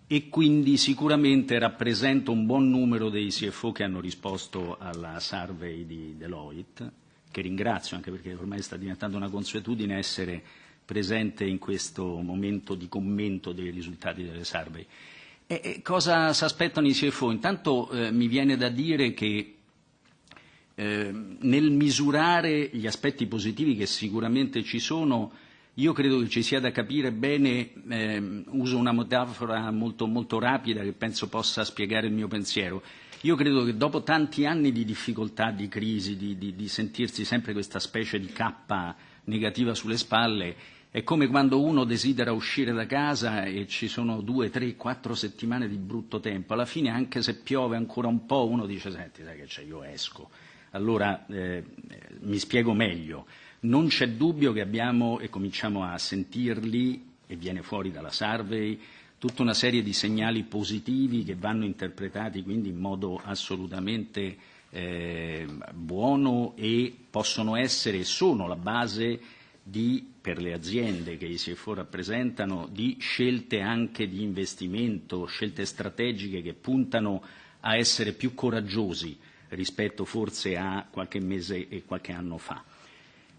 e quindi sicuramente rappresenta un buon numero dei CFO che hanno risposto alla survey di Deloitte, che ringrazio anche perché ormai sta diventando una consuetudine essere presente in questo momento di commento dei risultati delle survey. E cosa si aspettano i CFO? Intanto eh, mi viene da dire che eh, nel misurare gli aspetti positivi che sicuramente ci sono, io credo che ci sia da capire bene, eh, uso una metafora molto, molto rapida che penso possa spiegare il mio pensiero. Io credo che dopo tanti anni di difficoltà, di crisi, di, di, di sentirsi sempre questa specie di cappa negativa sulle spalle, è come quando uno desidera uscire da casa e ci sono due, tre, quattro settimane di brutto tempo. Alla fine, anche se piove ancora un po', uno dice, senti, sai che c'è, io esco. Allora eh, mi spiego meglio Non c'è dubbio che abbiamo, e cominciamo a sentirli, e viene fuori dalla survey, tutta una serie di segnali positivi che vanno interpretati quindi in modo assolutamente eh, buono e possono essere e sono la base di, per le aziende che i CFO rappresentano, di scelte anche di investimento, scelte strategiche che puntano a essere più coraggiosi rispetto forse a qualche mese e qualche anno fa.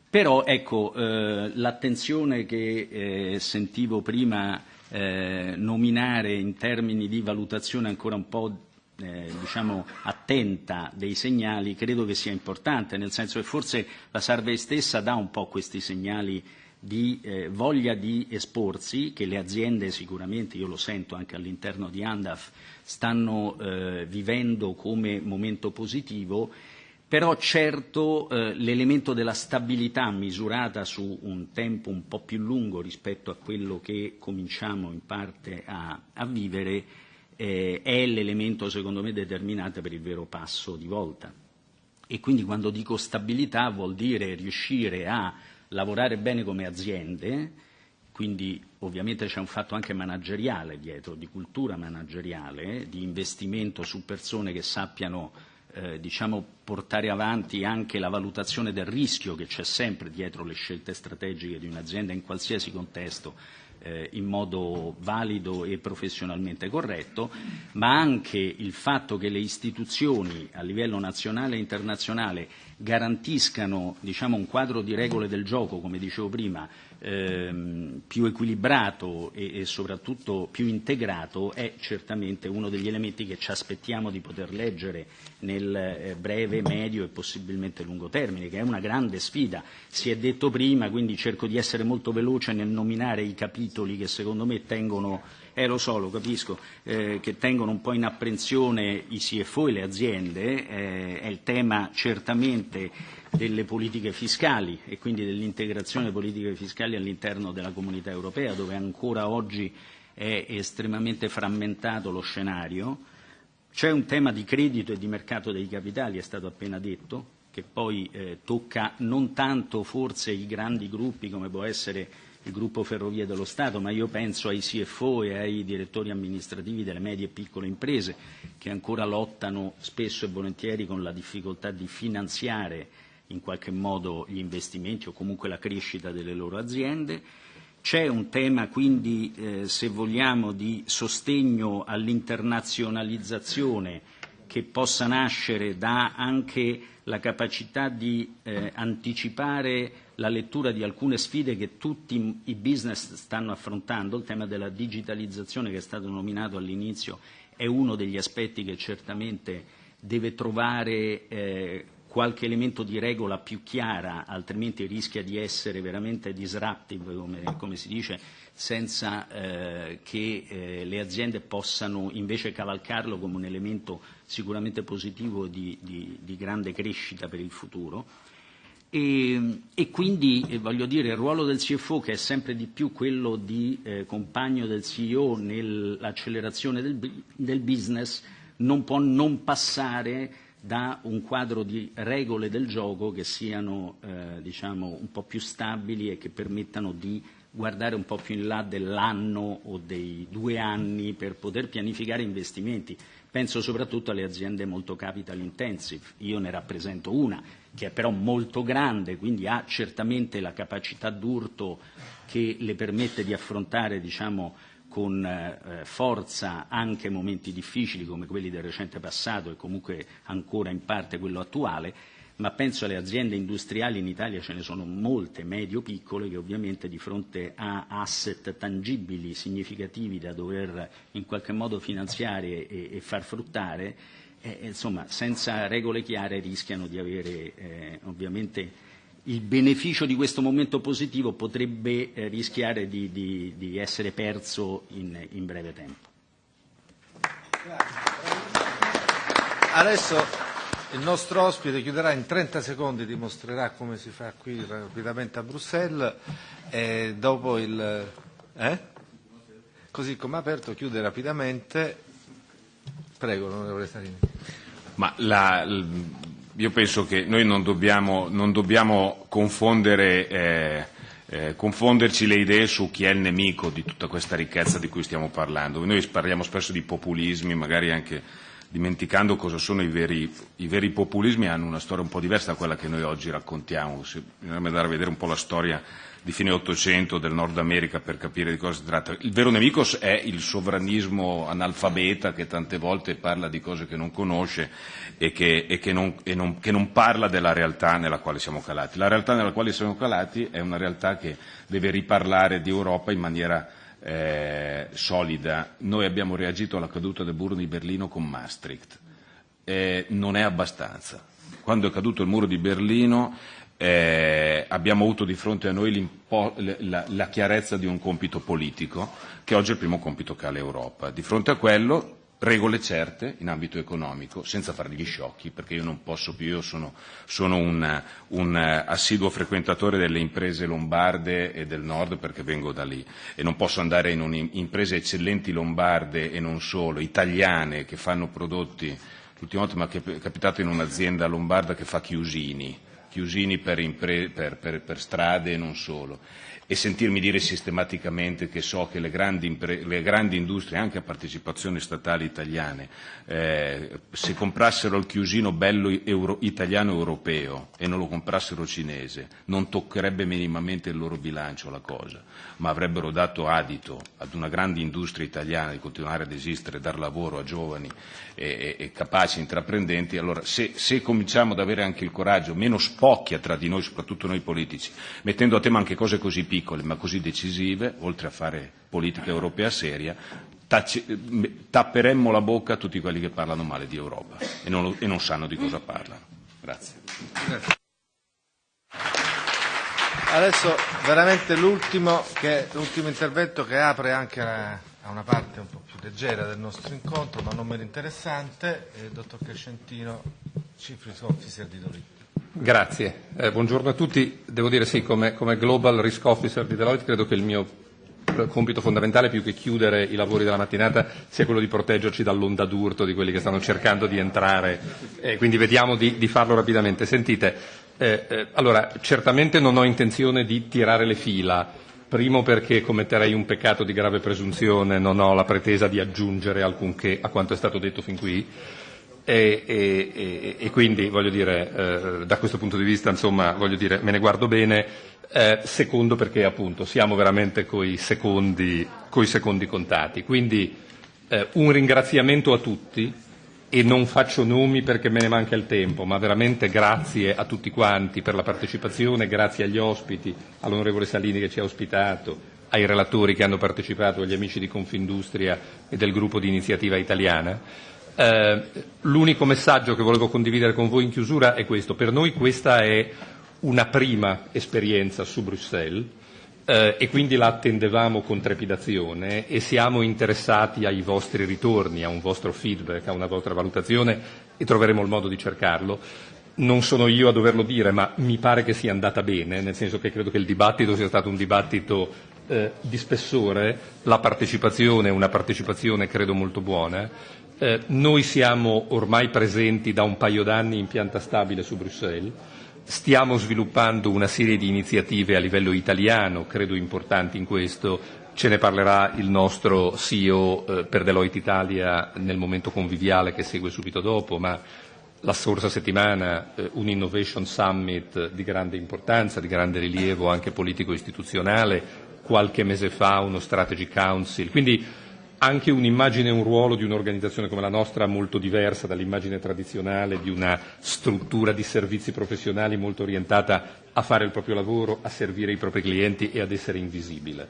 Però ecco, eh, l'attenzione che eh, sentivo prima eh, nominare in termini di valutazione ancora un po' eh, diciamo, attenta dei segnali credo che sia importante, nel senso che forse la Survey stessa dà un po' questi segnali di eh, voglia di esporsi, che le aziende sicuramente, io lo sento anche all'interno di Andaf, stanno eh, vivendo come momento positivo, però certo eh, l'elemento della stabilità misurata su un tempo un po' più lungo rispetto a quello che cominciamo in parte a, a vivere eh, è l'elemento secondo me determinante per il vero passo di volta. E quindi quando dico stabilità vuol dire riuscire a lavorare bene come aziende, quindi ovviamente c'è un fatto anche manageriale dietro, di cultura manageriale, di investimento su persone che sappiano eh, diciamo, portare avanti anche la valutazione del rischio che c'è sempre dietro le scelte strategiche di un'azienda in qualsiasi contesto eh, in modo valido e professionalmente corretto, ma anche il fatto che le istituzioni a livello nazionale e internazionale garantiscano diciamo, un quadro di regole del gioco, come dicevo prima, ehm, più equilibrato e, e soprattutto più integrato è certamente uno degli elementi che ci aspettiamo di poter leggere nel eh, breve, medio e possibilmente lungo termine, che è una grande sfida. Si è detto prima, quindi cerco di essere molto veloce nel nominare i capitoli che secondo me tengono eh lo so, lo capisco, eh, che tengono un po' in apprensione i CFO e le aziende, eh, è il tema certamente delle politiche fiscali e quindi dell'integrazione delle politiche fiscali all'interno della comunità europea, dove ancora oggi è estremamente frammentato lo scenario. C'è un tema di credito e di mercato dei capitali, è stato appena detto, che poi eh, tocca non tanto forse i grandi gruppi come può essere il gruppo Ferrovie dello Stato, ma io penso ai CFO e ai direttori amministrativi delle medie e piccole imprese che ancora lottano spesso e volentieri con la difficoltà di finanziare in qualche modo gli investimenti o comunque la crescita delle loro aziende. C'è un tema quindi, eh, se vogliamo, di sostegno all'internazionalizzazione che possa nascere da anche la capacità di eh, anticipare la lettura di alcune sfide che tutti i business stanno affrontando. Il tema della digitalizzazione che è stato nominato all'inizio è uno degli aspetti che certamente deve trovare eh, qualche elemento di regola più chiara, altrimenti rischia di essere veramente disruptive, come, come si dice, senza eh, che eh, le aziende possano invece cavalcarlo come un elemento sicuramente positivo di, di, di grande crescita per il futuro. E, e quindi eh, voglio dire il ruolo del CFO che è sempre di più quello di eh, compagno del CEO nell'accelerazione del, del business non può non passare da un quadro di regole del gioco che siano eh, diciamo, un po' più stabili e che permettano di guardare un po' più in là dell'anno o dei due anni per poter pianificare investimenti. Penso soprattutto alle aziende molto capital intensive. Io ne rappresento una che è però molto grande, quindi ha certamente la capacità d'urto che le permette di affrontare diciamo, con eh, forza anche momenti difficili come quelli del recente passato e comunque ancora in parte quello attuale, ma penso alle aziende industriali in Italia ce ne sono molte, medio-piccole, che ovviamente di fronte a asset tangibili, significativi da dover in qualche modo finanziare e, e far fruttare, eh, insomma, senza regole chiare rischiano di avere eh, ovviamente il beneficio di questo momento positivo potrebbe eh, rischiare di, di, di essere perso in, in breve tempo. Adesso il nostro ospite chiuderà in 30 secondi, dimostrerà come si fa qui rapidamente a Bruxelles e dopo il... Eh? Così come aperto chiude rapidamente. Prego, onorevole Starini. Ma la, io penso che noi non dobbiamo, non dobbiamo confondere, eh, eh, confonderci le idee su chi è il nemico di tutta questa ricchezza di cui stiamo parlando. Noi parliamo spesso di populismi, magari anche dimenticando cosa sono i veri, i veri populismi, hanno una storia un po' diversa da quella che noi oggi raccontiamo. Se, bisognerebbe andare a vedere un po' la storia di fine Ottocento del Nord America per capire di cosa si tratta. Il vero nemico è il sovranismo analfabeta che tante volte parla di cose che non conosce e, che, e che, non, e non, che non parla della realtà nella quale siamo calati. La realtà nella quale siamo calati è una realtà che deve riparlare di Europa in maniera eh, solida. Noi abbiamo reagito alla caduta del muro di Berlino con Maastricht. Eh, non è abbastanza. Quando è caduto il muro di Berlino eh, abbiamo avuto di fronte a noi la, la chiarezza di un compito politico, che oggi è il primo compito che ha l'Europa. Di fronte a quello regole certe in ambito economico, senza fare gli sciocchi, perché io non posso più, io sono, sono un, un assiduo frequentatore delle imprese lombarde e del nord perché vengo da lì e non posso andare in imprese eccellenti lombarde e non solo, italiane che fanno prodotti, l'ultima volta mi è capitato in un'azienda lombarda che fa chiusini, chiusini per, impre- per, per, per strade e non solo e sentirmi dire sistematicamente che so che le grandi, le grandi industrie, anche a partecipazioni statali italiane, eh, se comprassero il chiusino bello euro- italiano europeo e non lo comprassero cinese, non toccherebbe minimamente il loro bilancio la cosa, ma avrebbero dato adito ad una grande industria italiana di continuare ad esistere, dar lavoro a giovani e, e, e capaci intraprendenti, allora se, se cominciamo ad avere anche il coraggio, meno spocchia tra di noi, soprattutto noi politici, mettendo a tema anche cose così piccole ma così decisive, oltre a fare politica europea seria, tapperemmo la bocca a tutti quelli che parlano male di Europa e non, e non sanno di cosa parlano. Grazie. Grazie. Adesso veramente l'ultimo, che, l'ultimo intervento che apre anche a, una parte un po' più leggera del nostro incontro, ma non meno interessante, il dottor Crescentino, Chief Officer di Deloitte. Grazie, eh, buongiorno a tutti. Devo dire sì, come, come Global Risk Officer di Deloitte credo che il mio compito fondamentale più che chiudere i lavori della mattinata sia quello di proteggerci dall'onda d'urto di quelli che stanno cercando di entrare, eh, quindi vediamo di, di farlo rapidamente. Sentite, eh, eh, allora certamente non ho intenzione di tirare le fila, primo perché commetterei un peccato di grave presunzione, non ho la pretesa di aggiungere alcunché a quanto è stato detto fin qui. E, quindi eh, da questo punto di vista me ne guardo bene, eh, secondo perché appunto siamo veramente coi secondi, coi secondi contati. Quindi eh, un ringraziamento a tutti e non faccio nomi perché me ne manca il tempo, ma veramente grazie a tutti quanti per la partecipazione, grazie agli ospiti, all'onorevole Salini che ci ha ospitato, ai relatori che hanno partecipato, agli amici di Confindustria e del gruppo di iniziativa italiana. Eh, l'unico messaggio che volevo condividere con voi in chiusura è questo. Per noi questa è una prima esperienza su Bruxelles eh, e quindi la attendevamo con trepidazione e siamo interessati ai vostri ritorni, a un vostro feedback, a una vostra valutazione e troveremo il modo di cercarlo. Non sono io a doverlo dire, ma mi pare che sia andata bene, nel senso che credo che il dibattito sia stato un dibattito eh, di spessore, la partecipazione è una partecipazione credo molto buona eh, noi siamo ormai presenti da un paio d'anni in pianta stabile su Bruxelles, stiamo sviluppando una serie di iniziative a livello italiano, credo importanti in questo, ce ne parlerà il nostro CEO eh, per Deloitte Italia nel momento conviviale che segue subito dopo, ma la scorsa settimana eh, un Innovation Summit di grande importanza, di grande rilievo anche politico-istituzionale, qualche mese fa uno Strategy Council. Quindi anche un'immagine e un ruolo di un'organizzazione come la nostra molto diversa dall'immagine tradizionale di una struttura di servizi professionali molto orientata a fare il proprio lavoro, a servire i propri clienti e ad essere invisibile.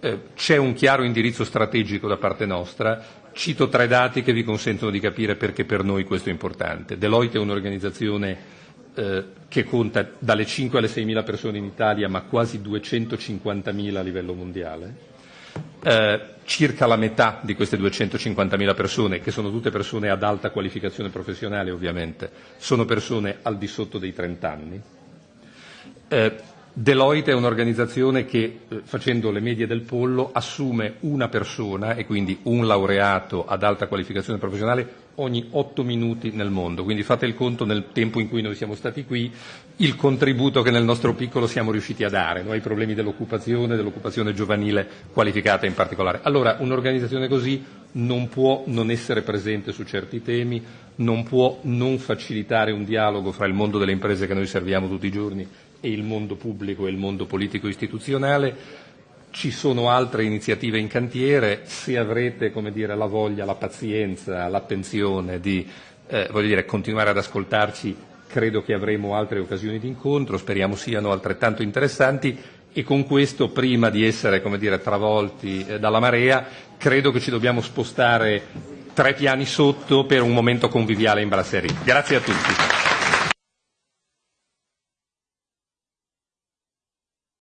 Eh, c'è un chiaro indirizzo strategico da parte nostra, cito tre dati che vi consentono di capire perché per noi questo è importante. Deloitte è un'organizzazione eh, che conta dalle 5 alle 6 mila persone in Italia ma quasi 250 mila a livello mondiale eh, circa la metà di queste 250.000 persone, che sono tutte persone ad alta qualificazione professionale ovviamente, sono persone al di sotto dei 30 anni. Eh, Deloitte è un'organizzazione che, eh, facendo le medie del pollo, assume una persona e quindi un laureato ad alta qualificazione professionale ogni otto minuti nel mondo. Quindi fate il conto nel tempo in cui noi siamo stati qui, il contributo che nel nostro piccolo siamo riusciti a dare no? ai problemi dell'occupazione, dell'occupazione giovanile qualificata in particolare. Allora, un'organizzazione così non può non essere presente su certi temi, non può non facilitare un dialogo fra il mondo delle imprese che noi serviamo tutti i giorni e il mondo pubblico e il mondo politico istituzionale. Ci sono altre iniziative in cantiere, se avrete dire, la voglia, la pazienza, l'attenzione di eh, dire, continuare ad ascoltarci, credo che avremo altre occasioni di incontro, speriamo siano altrettanto interessanti e con questo, prima di essere dire, travolti eh, dalla marea, credo che ci dobbiamo spostare tre piani sotto per un momento conviviale in brasserie. Grazie a tutti.